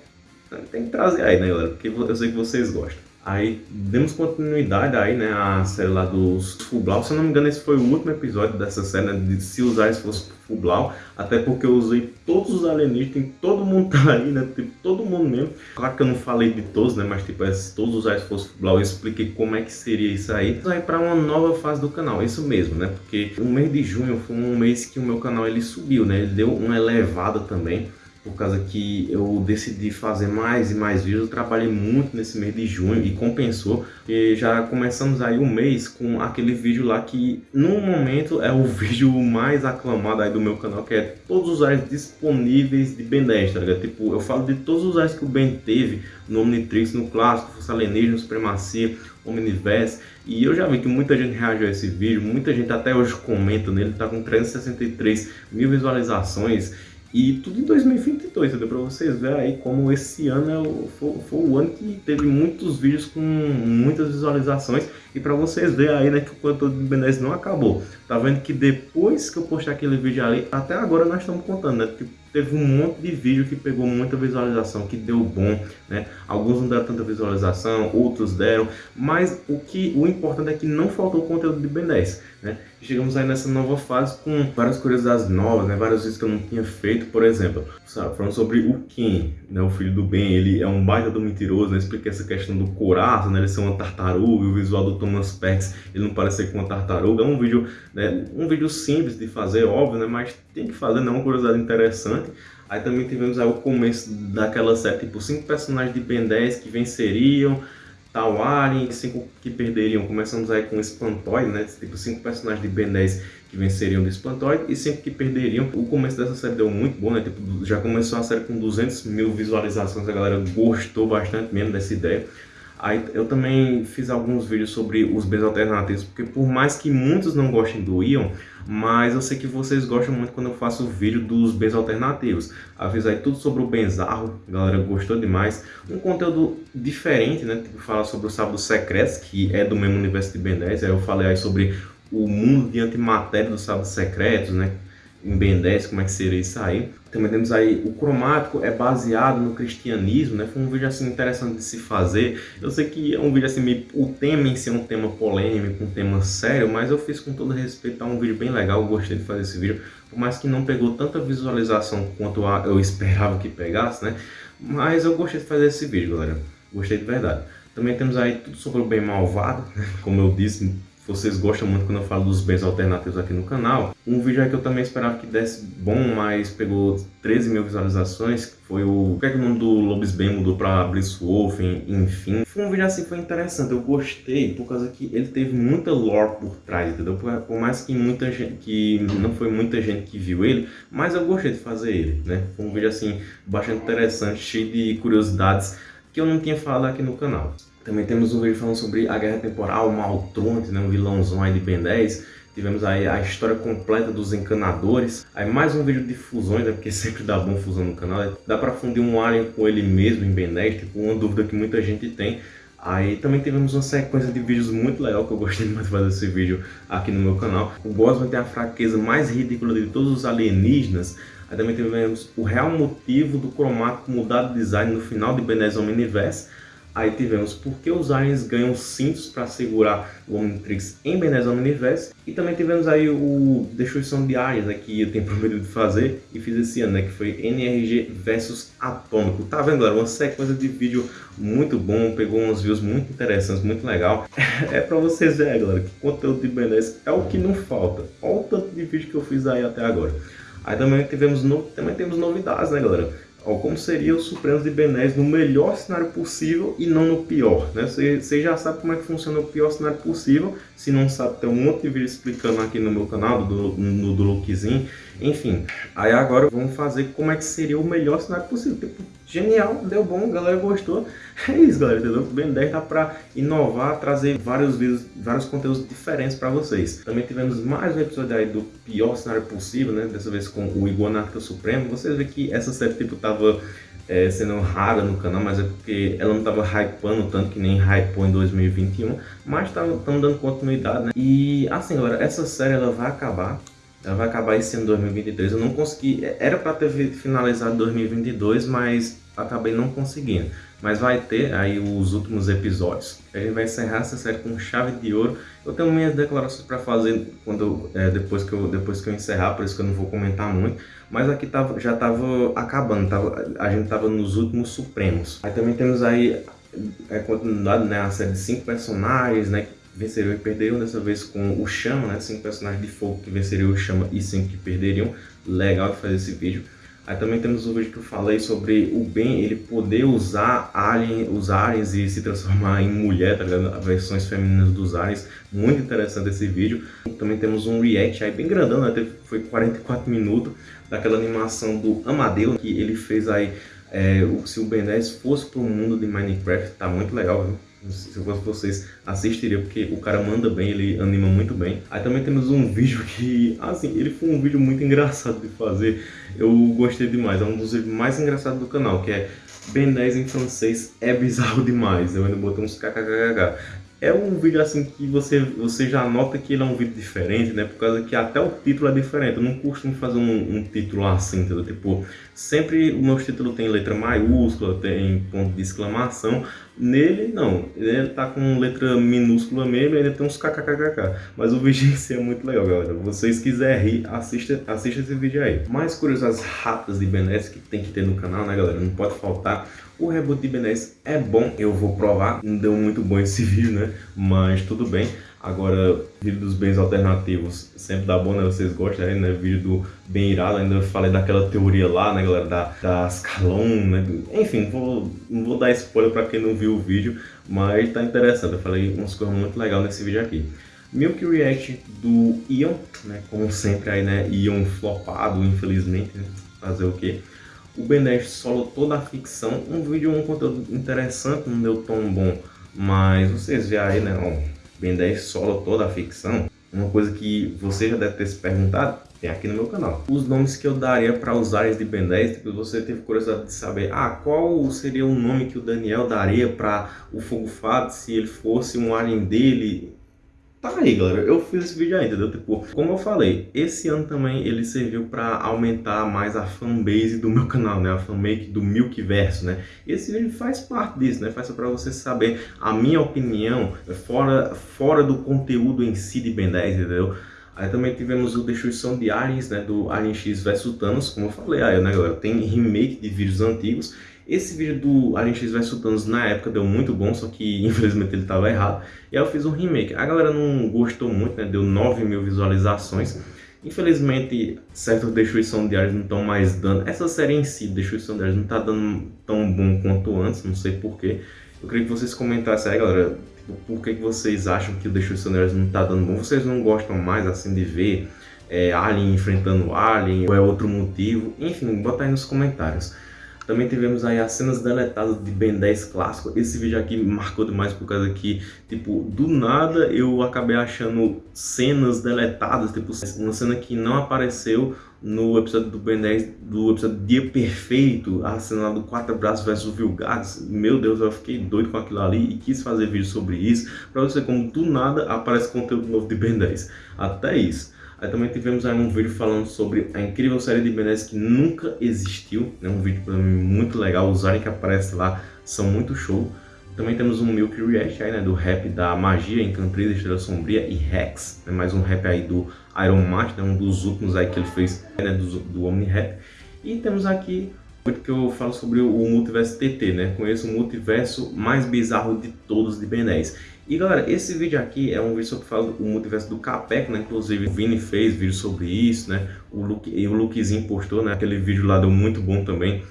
tem que trazer aí, né, galera? Porque eu sei que vocês gostam. Aí demos continuidade aí, né, a série lá dos Fublau. Se eu não me engano, esse foi o último episódio dessa série, né, de se usar se fosse Fublau. Até porque eu usei todos os alienígenas, todo mundo tá aí, né, tipo, todo mundo mesmo. Claro que eu não falei de todos, né, mas tipo, é, se todos usar se fosse Fublau, eu expliquei como é que seria isso aí. Então aí para uma nova fase do canal, isso mesmo, né, porque o mês de junho foi um mês que o meu canal ele subiu, né, ele deu uma elevada também por causa que eu decidi fazer mais e mais vídeos, eu trabalhei muito nesse mês de junho e compensou, e já começamos aí o mês com aquele vídeo lá que no momento é o vídeo mais aclamado aí do meu canal, que é todos os áreas disponíveis de Ben 10, tá ligado? Tipo, eu falo de todos os áreas que o Ben teve no Omnitrix, no Clássico, Força Alienígena, Supremacia, Omniverse, e eu já vi que muita gente reagiu a esse vídeo, muita gente até hoje comenta nele, tá com 363 mil visualizações, e tudo em 2022, entendeu? Pra vocês verem aí como esse ano é o, foi, foi, o ano que teve muitos vídeos com muitas visualizações. E pra vocês verem aí, né, que o conteúdo do Ben 10 não acabou. Tá vendo que depois que eu postei aquele vídeo ali, até agora nós estamos contando, né? Teve um monte de vídeo que pegou muita visualização, que deu bom, né? Alguns não deram tanta visualização, outros deram, mas o que o importante é que não faltou conteúdo de Ben 10, né? Chegamos aí nessa nova fase com várias curiosidades novas, né? Vários vídeos que eu não tinha feito, por exemplo, sabe? falando sobre o Ken, né? O filho do Ben, ele é um baita do mentiroso, né? Expliquei essa questão do coraço, né? Ele ser uma tartaruga, o visual do Thomas Pex, ele não parecer com uma tartaruga, é um vídeo, né? Um vídeo simples de fazer, óbvio, né? Mas tem que fazer, não é uma curiosidade interessante. Aí também tivemos aí o começo daquela série, tipo, cinco personagens de Ben 10 que venceriam, tal Alien, cinco que perderiam. Começamos aí com o Espantoid, né? Tipo, cinco personagens de Ben 10 que venceriam do Espantoid e cinco que perderiam. O começo dessa série deu muito bom, né? Tipo, já começou a série com 200 mil visualizações, a galera gostou bastante mesmo dessa ideia. Aí eu também fiz alguns vídeos sobre os bens alternativos, porque por mais que muitos não gostem do Ion, mas eu sei que vocês gostam muito quando eu faço o vídeo dos bens alternativos. Avisei tudo sobre o Benzarro, a galera gostou demais. Um conteúdo diferente, né? Tipo, falar sobre o Sábado Secretos, que é do mesmo universo de Ben 10. Aí eu falei aí sobre o mundo de antimatéria dos Sábados Secretos, né? Em Ben 10, como é que seria isso aí. Também temos aí o cromático é baseado no cristianismo, né? Foi um vídeo assim interessante de se fazer. Eu sei que é um vídeo assim, meio, o tema em si é um tema polêmico, um tema sério, mas eu fiz com todo respeito, é um vídeo bem legal, eu gostei de fazer esse vídeo, por mais que não pegou tanta visualização quanto eu esperava que pegasse, né? Mas eu gostei de fazer esse vídeo, galera. Gostei de verdade. Também temos aí tudo sobre o bem malvado, né? como eu disse, vocês gostam muito quando eu falo dos bens alternativos aqui no canal. Um vídeo aí que eu também esperava que desse bom, mas pegou 13 mil visualizações, foi o... O que é que o nome do Lobisbane mudou pra Blisswolf, enfim. Foi um vídeo assim, foi interessante, eu gostei, por causa que ele teve muita lore por trás, entendeu? Por, por mais que muita gente, que não foi muita gente que viu ele, mas eu gostei de fazer ele, né? Foi um vídeo assim, bastante interessante, cheio de curiosidades que eu não tinha falado aqui no canal. Também temos um vídeo falando sobre a Guerra Temporal, Maltronte, né, um vilãozão aí de Ben 10. Tivemos aí a história completa dos encanadores. Aí mais um vídeo de fusões, né, porque sempre dá bom fusão no canal. Dá pra fundir um alien com ele mesmo em Ben 10, tipo uma dúvida que muita gente tem. Aí também tivemos uma sequência de vídeos muito legal que eu gostei muito de fazer esse vídeo aqui no meu canal. O Bosman tem a fraqueza mais ridícula de todos os alienígenas. Aí também tivemos o real motivo do cromático mudar de design no final de Ben 10 Omniverse. Aí tivemos por que os aliens ganham cintos para segurar o Omnitrix em Ben 10 Omniverse. E também tivemos aí o Destruição de Áreas, né, que eu tenho prometido fazer e fiz esse ano, né, que foi NRG versus Atômico. Tá vendo, galera? Uma sequência de vídeo muito bom, pegou uns views muito interessantes, muito legal. é para vocês verem, galera, que conteúdo de Ben 10 é o que não falta. Olha o tanto de vídeo que eu fiz aí até agora. Aí também tivemos no... também temos novidades, né, galera? Ó, como seria o Supremos de Ben 10 no melhor cenário possível e não no pior, né? Você já sabe como é que funciona o pior cenário possível, se não sabe, tem um monte de vídeo explicando aqui no meu canal, do, no, do Lookzinho, enfim. Aí agora vamos fazer como é que seria o melhor cenário possível, tipo, genial, deu bom, a galera gostou, é isso galera, entendeu? O Ben 10 tá pra inovar, trazer vários vídeos, vários conteúdos diferentes pra vocês. Também tivemos mais um episódio aí do pior cenário possível, né? Dessa vez com o Iguanarca Supremo, vocês veem que essa série tipo tava é, sendo rara no canal, mas é porque ela não estava hypando tanto que nem hypou em 2021, mas estamos dando continuidade, né? E assim, galera, essa série ela vai acabar, ela vai acabar esse ano 2023, eu não consegui, era para ter finalizado 2022, mas acabei não conseguindo. Mas vai ter aí os últimos episódios. A gente vai encerrar essa série com chave de ouro. Eu tenho minhas declarações para fazer quando é, depois, que eu, depois que eu encerrar, por isso que eu não vou comentar muito. Mas aqui tava, já estava acabando, tava, a gente estava nos últimos supremos. Aí também temos aí é, continuidade, né, a série de cinco personagens, né, venceriam e perderiam, dessa vez com o Chama, né, cinco personagens de fogo que venceriam o Chama e cinco que perderiam. Legal de fazer esse vídeo. Aí também temos o vídeo que eu falei sobre o Ben, ele poder usar alien, os aliens e se transformar em mulher, tá ligado? Versões femininas dos aliens. Muito interessante esse vídeo. Também temos um react aí bem grandão, né? Foi 44 minutos daquela animação do Amadeu, que ele fez aí, é, se o Ben 10 fosse pro mundo de Minecraft, tá muito legal, viu? Se eu fosse vocês, assistiria, porque o cara manda bem, ele anima muito bem. Aí também temos um vídeo que, assim, ele foi um vídeo muito engraçado de fazer, eu gostei demais, é um dos vídeos mais engraçados do canal, que é Ben 10 em francês é bizarro demais, eu ainda botei uns kkkk. É um vídeo assim que você, você já nota que ele é um vídeo diferente, né? Por causa que até o título é diferente. Eu não costumo fazer um, um título assim, entendeu? Tipo, sempre o meu título tem letra maiúscula, tem ponto de exclamação. Nele, não. Ele tá com letra minúscula mesmo ele tem uns kkkk. Mas o vídeo em si é muito legal, galera. Vocês quiserem rir, assista, assista esse vídeo aí. Mais curiosidades rápidas de Ben 10 que tem que ter no canal, né, galera? Não pode faltar. O reboot de Ben 10 é bom, eu vou provar. Não deu muito bom esse vídeo, né? Mas tudo bem. Agora, vídeo dos bens alternativos sempre dá bom, né? Vocês gostam aí, né? Vídeo do bem irado, ainda falei daquela teoria lá, né, galera? Da, da né? Enfim, vou, não vou dar spoiler pra quem não viu o vídeo, mas tá interessante. Eu falei umas coisas muito legais nesse vídeo aqui. Milk React do Ion, né? Como sempre aí, né? Ion flopado, infelizmente, né? Fazer o quê? O Ben 10 solo toda a ficção. Um vídeo, um conteúdo interessante, não deu tão bom, mas vocês veem aí, né? Ó, Ben 10 solo toda a ficção, uma coisa que você já deve ter se perguntado, tem aqui no meu canal. Os nomes que eu daria para os áreas de Ben 10, tipo, você teve curiosidade de saber, ah, qual seria o nome que o Daniel daria para o Fogo Fado se ele fosse um alien dele? Tá aí, galera. Eu fiz esse vídeo aí, entendeu? Tipo, como eu falei, esse ano também ele serviu para aumentar mais a fanbase do meu canal, né? A fanmake do Milkverso, né? Esse vídeo faz parte disso, né? Faz para você saber a minha opinião fora, fora do conteúdo em si de Ben 10, entendeu? Aí também tivemos o Destruição de Aliens, né, do Alien X vs Thanos, como eu falei aí, né, galera? Tem remake de vídeos antigos. Esse vídeo do Alien X vs Thanos na época deu muito bom, só que infelizmente ele estava errado. E aí eu fiz um remake. A galera não gostou muito, né? Deu 9 mil visualizações. Infelizmente, certas Destruição de Aliens não estão mais dando... Essa série em si, Destruição de Aliens, não está dando tão bom quanto antes, não sei porquê. Eu queria que vocês comentassem aí, galera, por que, que vocês acham que o Destruição de Aliens não está dando bom? Vocês não gostam mais, assim, de ver é, Alien enfrentando Alien? Ou é outro motivo? Enfim, bota aí nos comentários. Também tivemos aí as cenas deletadas de Ben 10 clássico. Esse vídeo aqui marcou demais por causa que, tipo, do nada eu acabei achando cenas deletadas, tipo, uma cena que não apareceu no episódio do Ben 10, do episódio Dia Perfeito, a cena lá do Quatro Braços versus Vilgax. Meu Deus, eu fiquei doido com aquilo ali e quis fazer vídeo sobre isso, pra você como do nada aparece conteúdo novo de Ben 10. Até isso. Aí também tivemos aí um vídeo falando sobre a incrível série de Ben 10 que nunca existiu, né? um vídeo mim muito legal, os aliens que aparecem lá são muito show. Também temos um Milk React aí, né, do rap da Magia, Encantriz, Estrela Sombria e Rex, né, mais um rap aí do Iron Master, né, um dos últimos aí que ele fez, né, do, do Omni Rap. E temos aqui muito que eu falo sobre o multiverso TT, né? Conheço o multiverso mais bizarro de todos de Ben 10. E galera, esse vídeo aqui é um vídeo sobre o multiverso do Capec, né? Inclusive o Vini fez vídeo sobre isso, né? O Luke, e o Lukezinho postou, né? Aquele vídeo lá deu muito bom também.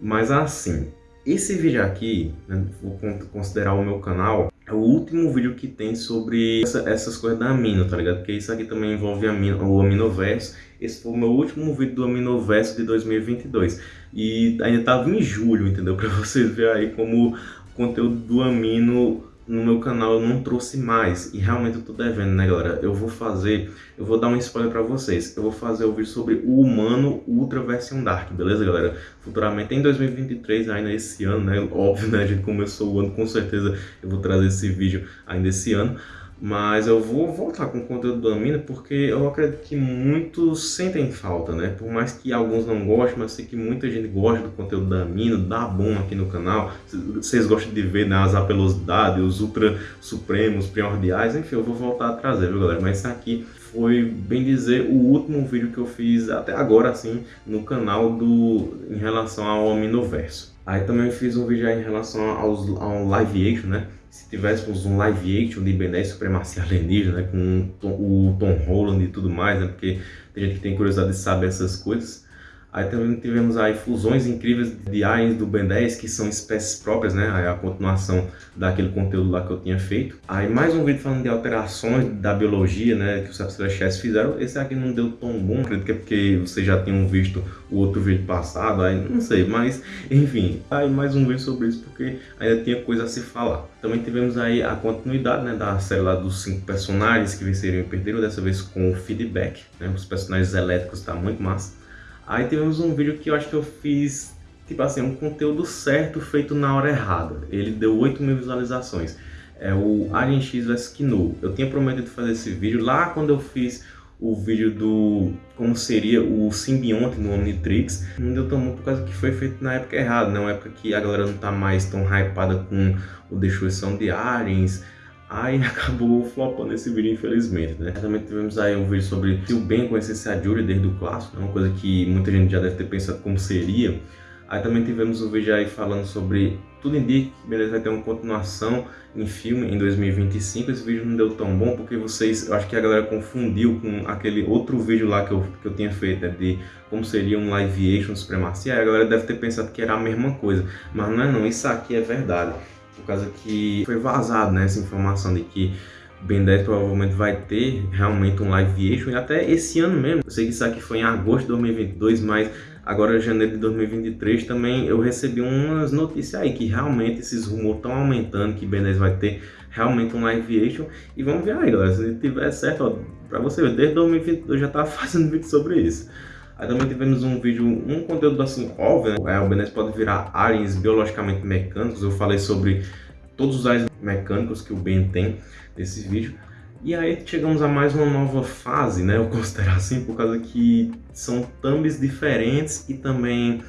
Mas assim, esse vídeo aqui, né, vou considerar o meu canal, é o último vídeo que tem sobre essa, essas coisas da Amino, tá ligado? Porque isso aqui também envolve amino, o Aminoverso. Esse foi o meu último vídeo do Aminoverso de 2022. E ainda tava em julho, entendeu? Pra vocês verem aí como o conteúdo do Amino no meu canal eu não trouxe mais e realmente eu tô devendo, né galera? Eu vou fazer, eu vou dar um spoiler pra vocês, eu vou fazer o vídeo sobre o Humano Ultra Version Dark, beleza galera? Futuramente em 2023, ainda esse ano, né? Óbvio, né? A gente começou o ano, com certeza eu vou trazer esse vídeo ainda esse ano. Mas eu vou voltar com o conteúdo do Amina porque eu acredito que muitos sentem falta, né? Por mais que alguns não gostem, mas sei que muita gente gosta do conteúdo da Amina, dá bom aqui no canal. Vocês gostam de ver né, as apelosidades, os ultra supremos, primordiais, enfim, eu vou voltar a trazer, viu galera? Mas isso aqui foi, bem dizer, o último vídeo que eu fiz até agora, assim, no canal do em relação ao Aminoverso. Aí também fiz um vídeo em relação aos, ao live action, né? Se tivéssemos um live action de Ben 10 Supremacia Alienígena, né, com o Tom Holland e tudo mais, né, porque tem gente que tem curiosidade de saber essas coisas, Aí também tivemos aí fusões incríveis de aliens do Ben 10, que são espécies próprias, né? Aí a continuação daquele conteúdo lá que eu tinha feito. Aí mais um vídeo falando de alterações da biologia, né? Que os Celestiais fizeram. Esse aqui não deu tão bom, acredito que é porque vocês já tinham visto o outro vídeo passado, aí não sei, mas enfim. Aí mais um vídeo sobre isso, porque ainda tinha coisa a se falar. Também tivemos aí a continuidade, né? Da série lá dos cinco personagens que venceriam e perderam, dessa vez com feedback, né? Os personagens elétricos tá muito massa. Aí tivemos um vídeo que eu acho que eu fiz, tipo assim, um conteúdo certo feito na hora errada. Ele deu 8 mil visualizações. É o Alien X vs Kino. Eu tinha prometido fazer esse vídeo lá quando eu fiz o vídeo do como seria o simbionte no Omnitrix. Não deu tão bom por causa que foi feito na época errada, na né? época que a galera não tá mais tão hypada com o Destruição de Aliens, Aí acabou flopando esse vídeo, infelizmente, né? Também tivemos aí um vídeo sobre se o Ben conhecesse a Julie desde o clássico, né? uma coisa que muita gente já deve ter pensado como seria. Aí também tivemos um vídeo aí falando sobre tudo indica que beleza vai ter uma continuação em filme em 2025. Esse vídeo não deu tão bom porque vocês, eu acho que a galera confundiu com aquele outro vídeo lá que eu, que eu tinha feito, né, de como seria um live action supremacia. Aí a galera deve ter pensado que era a mesma coisa, mas não é não, isso aqui é verdade por causa que foi vazado né, essa informação de que Ben 10 provavelmente vai ter realmente um live action até esse ano mesmo. Eu sei que isso aqui foi em agosto de 2022, mas agora janeiro de 2023 também eu recebi umas notícias aí que realmente esses rumores estão aumentando, que Ben 10 vai ter realmente um live action. E vamos ver aí, galera, se tiver certo, ó, pra você ver, desde 2022 já tava fazendo vídeo sobre isso. Aí também tivemos um vídeo, um conteúdo assim óbvio, né? É, o Ben pode virar aliens biologicamente mecânicos. Eu falei sobre todos os aliens mecânicos que o Ben tem nesse vídeo. E aí chegamos a mais uma nova fase, né? Eu considero assim, por causa que são thumbs diferentes e também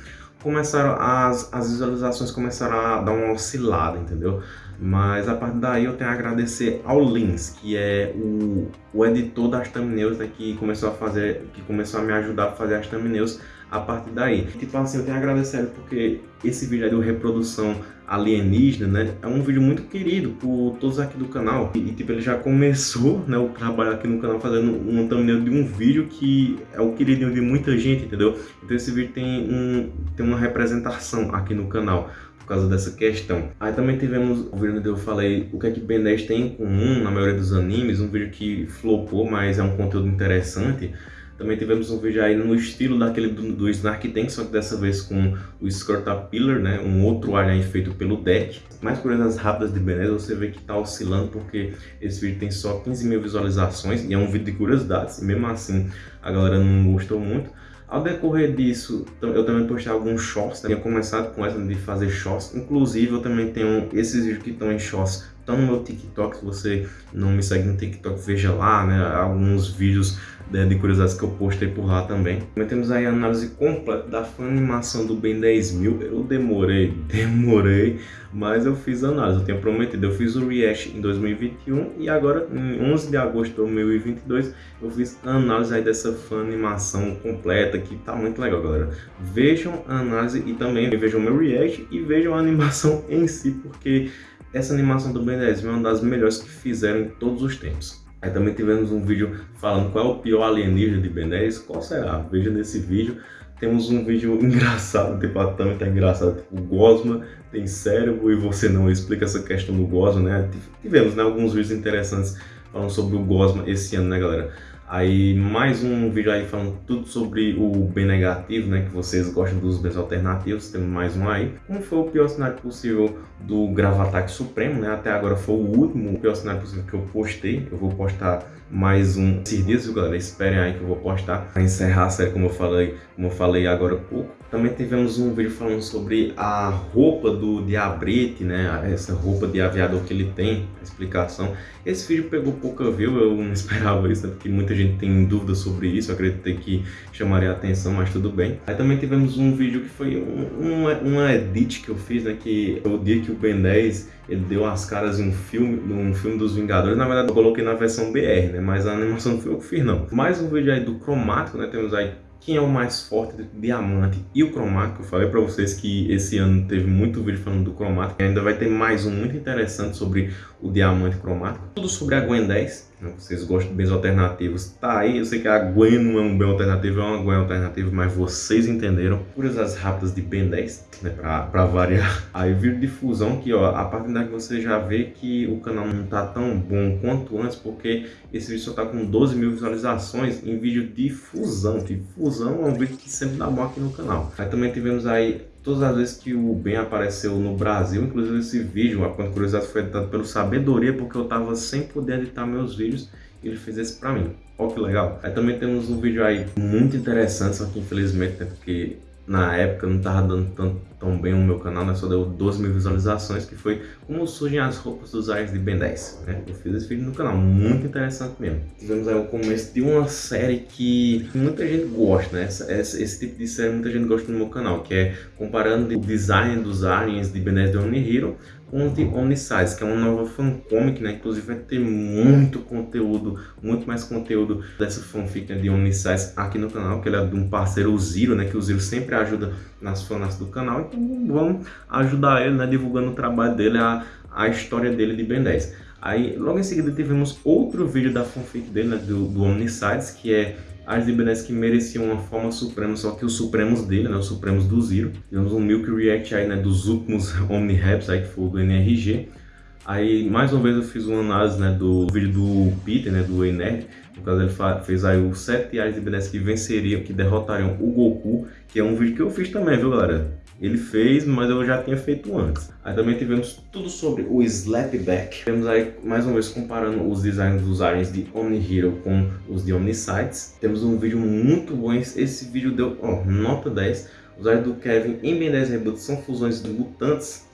começaram as, as visualizações começaram a dar uma oscilada, entendeu? Mas a partir daí eu tenho a agradecer ao Lins, que é o, o editor das thumbnails né, que começou a fazer, que começou a me ajudar a fazer as thumbnails a partir daí. Tipo assim, eu tenho a agradecer ele porque esse vídeo de reprodução alienígena, né, é um vídeo muito querido por todos aqui do canal. E, tipo, ele já começou, né, o trabalho aqui no canal fazendo um thumbnail de um vídeo que é o queridinho de muita gente, entendeu? Então esse vídeo tem, um, tem uma representação aqui no canal por causa dessa questão. Aí também tivemos o vídeo onde eu falei o que é que Ben 10 tem em comum na maioria dos animes, um vídeo que flopou, mas é um conteúdo interessante. Também tivemos um vídeo aí no estilo daquele do, do Snark Tank, só que dessa vez com o Scortapillar, né? Um outro alien feito pelo deck. Mais curiosidades rápidas de 10, você vê que tá oscilando porque esse vídeo tem só 15 mil visualizações e é um vídeo de curiosidades. E mesmo assim a galera não gostou muito. Ao decorrer disso, eu também postei alguns shorts, né? tinha começado com essa de fazer shorts, inclusive eu também tenho esses vídeos que estão em shorts, estão no meu TikTok, se você não me segue no TikTok, veja lá, né, alguns vídeos né, de curiosidades que eu postei por lá também. Também temos aí a análise completa da animação do Ben 10.000. Eu demorei, demorei, mas eu fiz a análise, eu tinha prometido. Eu fiz o react em 2021 e agora, em 11 de agosto de 2022, eu fiz a análise aí dessa animação completa, que tá muito legal, galera. Vejam a análise e também vejam o meu react e vejam a animação em si, porque essa animação do Ben 10 é uma das melhores que fizeram em todos os tempos. Aí também tivemos um vídeo falando qual é o pior alienígena de Ben 10, qual será? Veja nesse vídeo. Temos um vídeo engraçado, tipo, a Tami tá engraçado, tipo, o Gosma tem cérebro e você não explica essa questão do Gosma, né? Tivemos, né, alguns vídeos interessantes falando sobre o Gosma esse ano, né, galera? Aí mais um vídeo aí falando tudo sobre o B negativo, né? Que vocês gostam dos Bs alternativos, temos mais um aí. Como foi o pior cenário possível do Gravataque Supremo, né? Até agora foi o último pior cenário possível que eu postei. Eu vou postar mais um esses dias, galera? Esperem aí que eu vou postar. Pra encerrar a série, como eu falei, como eu falei agora há pouco. Também tivemos um vídeo falando sobre a roupa do Diabrete, né? Essa roupa de aviador que ele tem, a explicação. Esse vídeo pegou pouca view, eu não esperava isso, né? porque muita gente tem dúvidas sobre isso, acreditei que chamaria a atenção, mas tudo bem. Aí também tivemos um vídeo que foi um, uma, edit que eu fiz, né? Que o dia que o Ben 10 ele deu as caras em um filme, num filme dos Vingadores. Na verdade, eu coloquei na versão BR, né? Mas a animação não foi eu que fiz, não. Mais um vídeo aí do cromático, né? Temos aí quem é o mais forte do diamante e o cromático. Eu falei para vocês que esse ano teve muito vídeo falando do cromático. Ainda vai ter mais um muito interessante sobre o diamante cromático. Tudo sobre a Gwen 10, né? Vocês gostam de bens alternativos, tá aí. Eu sei que a Gwen não é um bem alternativo, é uma Gwen alternativa, mas vocês entenderam. Curiosidades rápidas de Ben 10, né? Pra, pra variar. Aí vídeo de fusão que, ó, a partir daqui você já vê que o canal não tá tão bom quanto antes, porque esse vídeo só tá com 12 mil visualizações em vídeo de fusão. Fusão é um vídeo que sempre dá bom aqui no canal. Aí também tivemos aí todas as vezes que o Ben apareceu no Brasil, inclusive esse vídeo, a curiosidade foi editado pelo Sabedoria, porque eu estava sem poder editar meus vídeos, e ele fez esse para mim. Olha que legal. Aí também temos um vídeo aí muito interessante, só que infelizmente, né, porque na época não estava dando tão, tão bem o meu canal, né? só deu 12 mil visualizações, que foi como surgem as roupas dos Ares de Ben 10. Né? Eu fiz esse vídeo no canal, muito interessante mesmo. Tivemos aí o começo de uma série que muita gente gosta, né? Essa, essa, esse tipo de série muita gente gosta no meu canal, que é comparando o design dos aliens de Ben 10 de Only Hero com The Omnisize, que é uma nova fancomic, né? Inclusive vai ter muito conteúdo, muito mais conteúdo dessa fanfic de Omnisize aqui no canal, que ele é de um parceiro, o Ziro, né? Que o Ziro sempre ajuda nas fanas do canal. Então vamos ajudar ele, né? Divulgando o trabalho dele, a, a história dele de Ben 10. Aí, logo em seguida, tivemos outro vídeo da fanfic dele, né? Do, do Omnisize, que é as Ibanez que mereciam uma forma suprema, só que os supremos dele, né, os supremos do Zero. Tivemos um Milk React aí, né, dos últimos Omni-Raps aí, que foi o do NRG. Aí, mais uma vez, eu fiz uma análise, né, do vídeo do Peter, né, do Enerd. No caso, ele fez aí os 7 Ares Ibanez que venceriam, que derrotariam o Goku, que é um vídeo que eu fiz também, viu, galera? Ele fez, mas eu já tinha feito antes. Aí também tivemos tudo sobre o Slapback. Temos aí, mais uma vez, comparando os designs dos aliens de Omni Hero com os de Omnisites. Temos um vídeo muito bom. Esse vídeo deu nota 10. Os aliens do Kevin em Ben 10 Reboot são fusões de mutantes.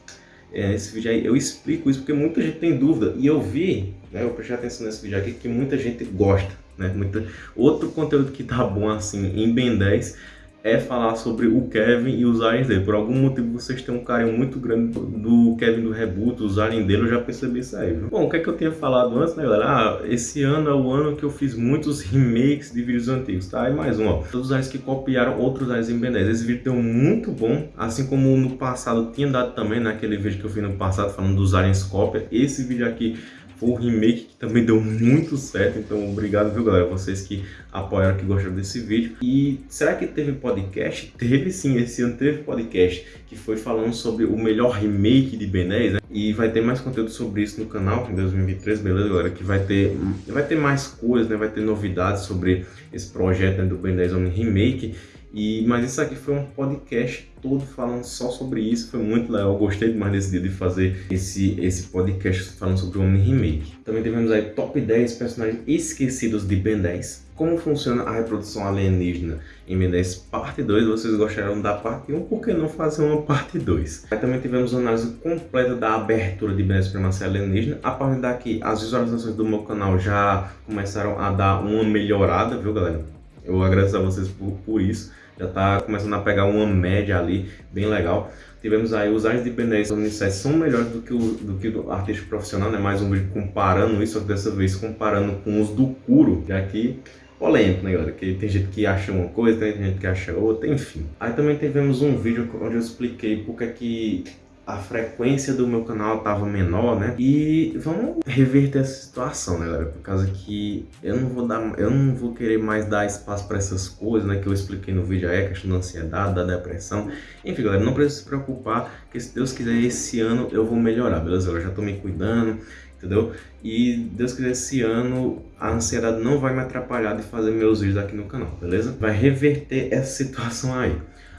É, esse vídeo aí eu explico isso porque muita gente tem dúvida. E eu vi, né, eu prestei atenção nesse vídeo aqui, que muita gente gosta. Né? Muita... Outro conteúdo que tá bom assim em Ben 10 é falar sobre o Kevin e os aliens dele. Por algum motivo vocês têm um carinho muito grande do Kevin do Reboot, os aliens dele, eu já percebi isso aí. Viu? Bom, o que é que eu tinha falado antes, né, galera? Ah, esse ano é o ano que eu fiz muitos remakes de vídeos antigos, tá? E mais um, ó. Todos os aliens que copiaram outros aliens em Ben 10. Esse vídeo deu muito bom, assim como no passado tinha dado também, naquele vídeo que eu fiz no passado falando dos aliens cópia. Esse vídeo aqui um remake que também deu muito certo, então obrigado, viu, galera? Vocês que apoiaram, que gostaram desse vídeo. E será que teve podcast? Teve sim, esse ano teve podcast, que foi falando sobre o melhor remake de Ben 10, né? E vai ter mais conteúdo sobre isso no canal em 2023, beleza, galera? Que vai ter, vai ter mais coisas, né? Vai ter novidades sobre esse projeto né, do Ben 10 Omni Remake. E, mas isso aqui foi um podcast todo falando só sobre isso, foi muito legal, gostei demais desse dia de fazer esse, esse podcast falando sobre o Omni Remake. Também tivemos aí top 10 personagens esquecidos de Ben 10. Como funciona a reprodução alienígena em Ben 10 parte 2, vocês gostaram da parte 1, por que não fazer uma parte 2? Aí também tivemos uma análise completa da abertura de Ben 10 Supremacia Alienígena. A partir daqui, as visualizações do meu canal já começaram a dar uma melhorada, viu galera? Eu agradeço a vocês por, por isso já está começando a pegar uma média ali, bem legal. Tivemos aí os artes de 10 Omniscience são melhores do que o do que do artista profissional, né? Mais um vídeo comparando isso, só que dessa vez comparando com os do Kuro, que aqui polêmico, né, galera? Que tem gente que acha uma coisa, tem gente que acha outra, enfim. Aí também tivemos um vídeo onde eu expliquei porque que a frequência do meu canal estava menor, né? E vamos reverter essa situação, né, galera? Por causa que eu não vou dar, eu não vou querer mais dar espaço para essas coisas, né? Que eu expliquei no vídeo aí, a questão da ansiedade, da depressão. Enfim, galera, não precisa se preocupar, que se Deus quiser, esse ano eu vou melhorar, beleza? Eu já tô me cuidando, entendeu? E Deus quiser, esse ano a ansiedade não vai me atrapalhar de fazer meus vídeos aqui no canal, beleza? Vai reverter essa situação aí.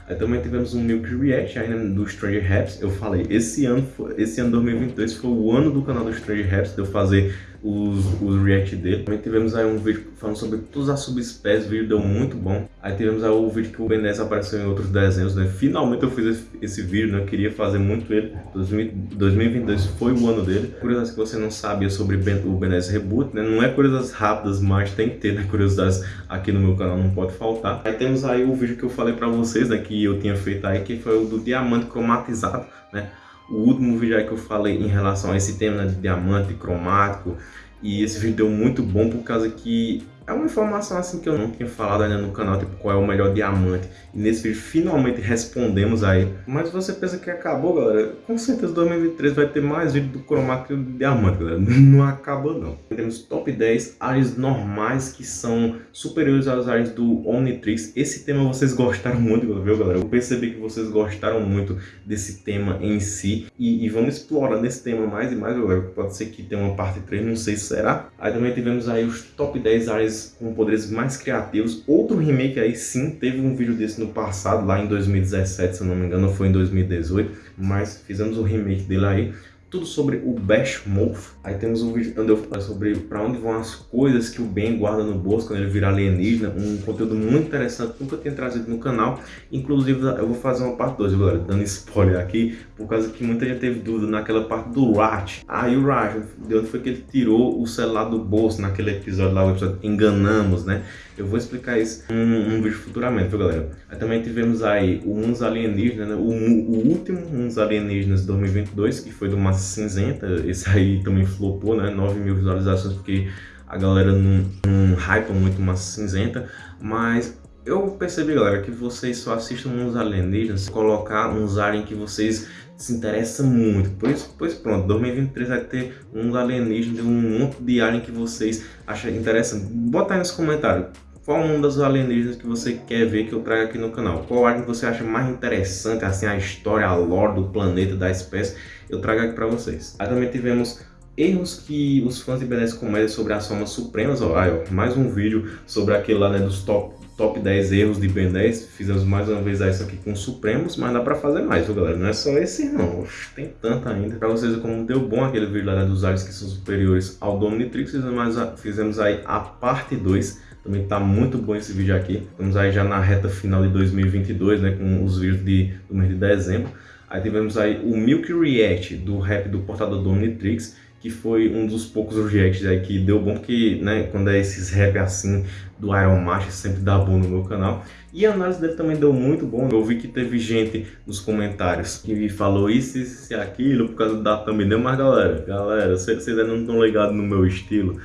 Aí também tivemos um Milk React ainda do Stranger Raps. Eu falei, esse ano, esse ano 2022 foi o ano do canal do Stranger Raps, de eu fazer os, os react dele. Também tivemos aí um vídeo falando sobre todas as subespécies, o vídeo deu muito bom. Aí tivemos aí o vídeo que o Ben 10 apareceu em outros desenhos, né? Finalmente eu fiz esse, esse vídeo, né? Eu queria fazer muito ele. 2022 foi o ano dele. Curiosidades que você não sabia sobre ben, o Ben 10 Reboot, né? Não é curiosidades rápidas, mas tem que ter, né? Curiosidades aqui no meu canal, não pode faltar. Aí temos aí o vídeo que eu falei pra vocês, né? Que eu tinha feito aí, que foi o do diamante cromatizado, né? O último vídeo aí que eu falei em relação a esse tema né, de diamante cromático e esse vídeo deu muito bom por causa que é uma informação assim que eu não tinha falado ainda no canal, tipo, qual é o melhor diamante. E nesse vídeo finalmente respondemos aí. Mas você pensa que acabou, galera? Com certeza 2023 vai ter mais vídeo do cromático de diamante, galera. Não acaba não. Temos top 10 áreas normais que são superiores às áreas do Omnitrix. Esse tema vocês gostaram muito, viu, galera? Eu percebi que vocês gostaram muito desse tema em si. E, e vamos explorar nesse tema mais e mais, galera. Pode ser que tenha uma parte 3, não sei se será. Aí também tivemos aí os top 10 áreas com poderes mais criativos. Outro remake aí sim, teve um vídeo desse no passado, lá em 2017, se eu não me engano, foi em 2018, mas fizemos o remake dele aí tudo sobre o Bash Wolf. Aí temos um vídeo onde eu falo sobre para onde vão as coisas que o Ben guarda no bolso quando ele vira alienígena. Um conteúdo muito interessante, nunca tinha trazido no canal. Inclusive, eu vou fazer uma parte 2, galera, dando spoiler aqui, por causa que muita gente teve dúvida naquela parte do Rat. E o Rat, de onde foi que ele tirou o celular do bolso naquele episódio lá, o episódio Enganamos, né? Eu vou explicar isso em um, vídeo futuramente, viu, galera? Aí também tivemos aí o Uns Alienígenas, né? o, o último Uns Alienígenas de 2022, que foi do Massa Cinzenta. Esse aí também flopou, né? 9 mil visualizações, porque a galera não, não hypa muito Massa Cinzenta. Mas eu percebi, galera, que vocês só assistem uns alienígenas, colocar uns aliens que vocês se interessam muito. Pois, pois pronto, 2023 vai ter uns alienígenas, um monte de alien que vocês acham interessante. Bota aí nos comentários qual um dos alienígenas que você quer ver que eu traga aqui no canal? Qual alien você acha mais interessante, assim, a história, a lore do planeta, da espécie, eu trago aqui para vocês. Aí também tivemos erros que os fãs de BNS cometem sobre as formas supremas, ó, aí, ó, mais um vídeo sobre aquele lá, né, dos top, top 10 erros de Ben 10, fizemos mais uma vez isso aqui com Supremos, mas dá pra fazer mais, viu galera, não é só esse não, tem tanto ainda, pra vocês como deu bom aquele vídeo lá né, dos aliens que são superiores ao Dominatrix, fizemos, fizemos aí a parte 2, também tá muito bom esse vídeo aqui. Estamos aí já na reta final de 2022, né? Com os vídeos de, do mês de dezembro. Aí tivemos aí o Milk React do rap do portador do Omnitrix, que foi um dos poucos reacts aí que deu bom, porque né, quando é esses rap assim do Iron Master sempre dá bom no meu canal. E a análise dele também deu muito bom. Eu vi que teve gente nos comentários que falou isso, isso e aquilo por causa da thumbnail, mas galera, galera, vocês ainda não estão ligados no meu estilo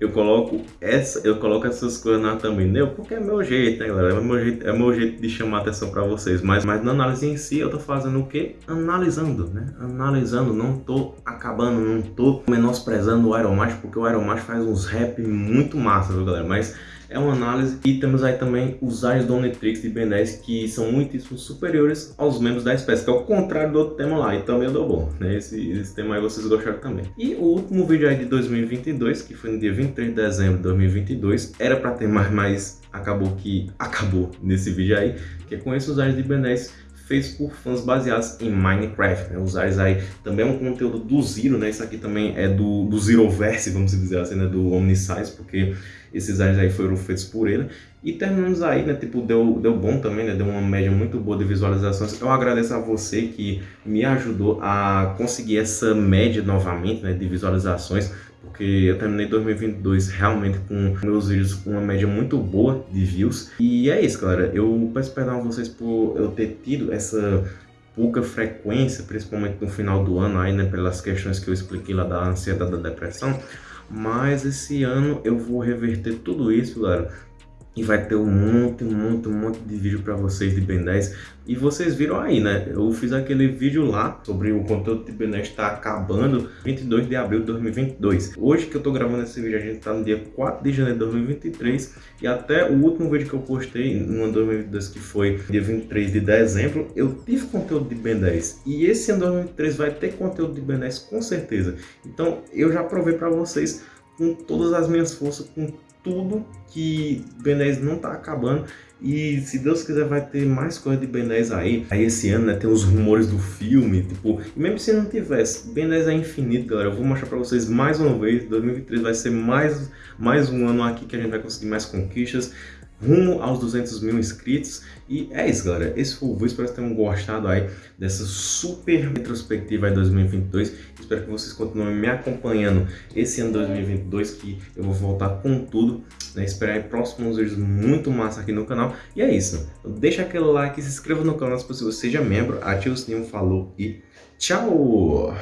eu coloco essa, eu coloco essas coisas na thumbnail porque é meu jeito, né, galera? É meu jeito, é meu jeito de chamar atenção para vocês. Mas, mas na análise em si, eu tô fazendo o quê? Analisando, né? Analisando, não tô acabando, não tô menosprezando o Iron Macho, porque o Iron Macho faz uns rap muito massa, viu, galera? Mas é uma análise e temos aí também os Ais do de Ben 10 que são muitíssimo superiores aos membros da espécie, que é o contrário do outro tema lá, e também eu dou bom, né? Esse, esse tema aí vocês gostaram também. E o último vídeo aí de 2022, que foi no dia 23 de dezembro de 2022, era para ter mais, mas acabou que acabou nesse vídeo aí, que é com esses Ais de 10 feitos por fãs baseados em Minecraft, né? Os Ais aí também é um conteúdo do Zero, né? Isso aqui também é do, do Zeroverse, vamos dizer assim, né? Do Omnisize, porque esses aliens aí foram feitos por ele. E terminamos aí, né? Tipo, deu, deu bom também, né? Deu uma média muito boa de visualizações. Eu agradeço a você que me ajudou a conseguir essa média novamente, né? De visualizações. Porque eu terminei 2022 realmente com meus vídeos com uma média muito boa de views. E é isso, galera. Eu peço perdão a vocês por eu ter tido essa pouca frequência, principalmente no final do ano aí, né? Pelas questões que eu expliquei lá da ansiedade da depressão. Mas esse ano eu vou reverter tudo isso, galera. E vai ter um monte, um monte, um monte de vídeo para vocês de Ben 10. E vocês viram aí, né? Eu fiz aquele vídeo lá sobre o conteúdo de Ben 10 está acabando 22 de abril de 2022. Hoje que eu tô gravando esse vídeo, a gente tá no dia 4 de janeiro de 2023 e até o último vídeo que eu postei no ano 2022, que foi dia 23 de dezembro, eu tive conteúdo de Ben 10. E esse ano 2023 vai ter conteúdo de Ben 10 com certeza. Então eu já provei para vocês com todas as minhas forças, com tudo que Ben 10 não tá acabando e se Deus quiser vai ter mais coisa de Ben 10 aí. Aí esse ano, né, tem os rumores do filme, tipo, e mesmo se não tivesse, Ben 10 é infinito, galera. Eu vou mostrar pra vocês mais uma vez, 2023 vai ser mais, mais um ano aqui que a gente vai conseguir mais conquistas rumo aos 200 mil inscritos. E é isso, galera. Esse foi o vídeo. Espero que tenham gostado aí dessa super retrospectiva aí 2022. Espero que vocês continuem me acompanhando esse ano 2022, que eu vou voltar com tudo. Né? Esperar aí próximos vídeos muito massa aqui no canal. E é isso. Deixa aquele like, se inscreva no canal se possível, seja membro, ative o sininho, falou e tchau!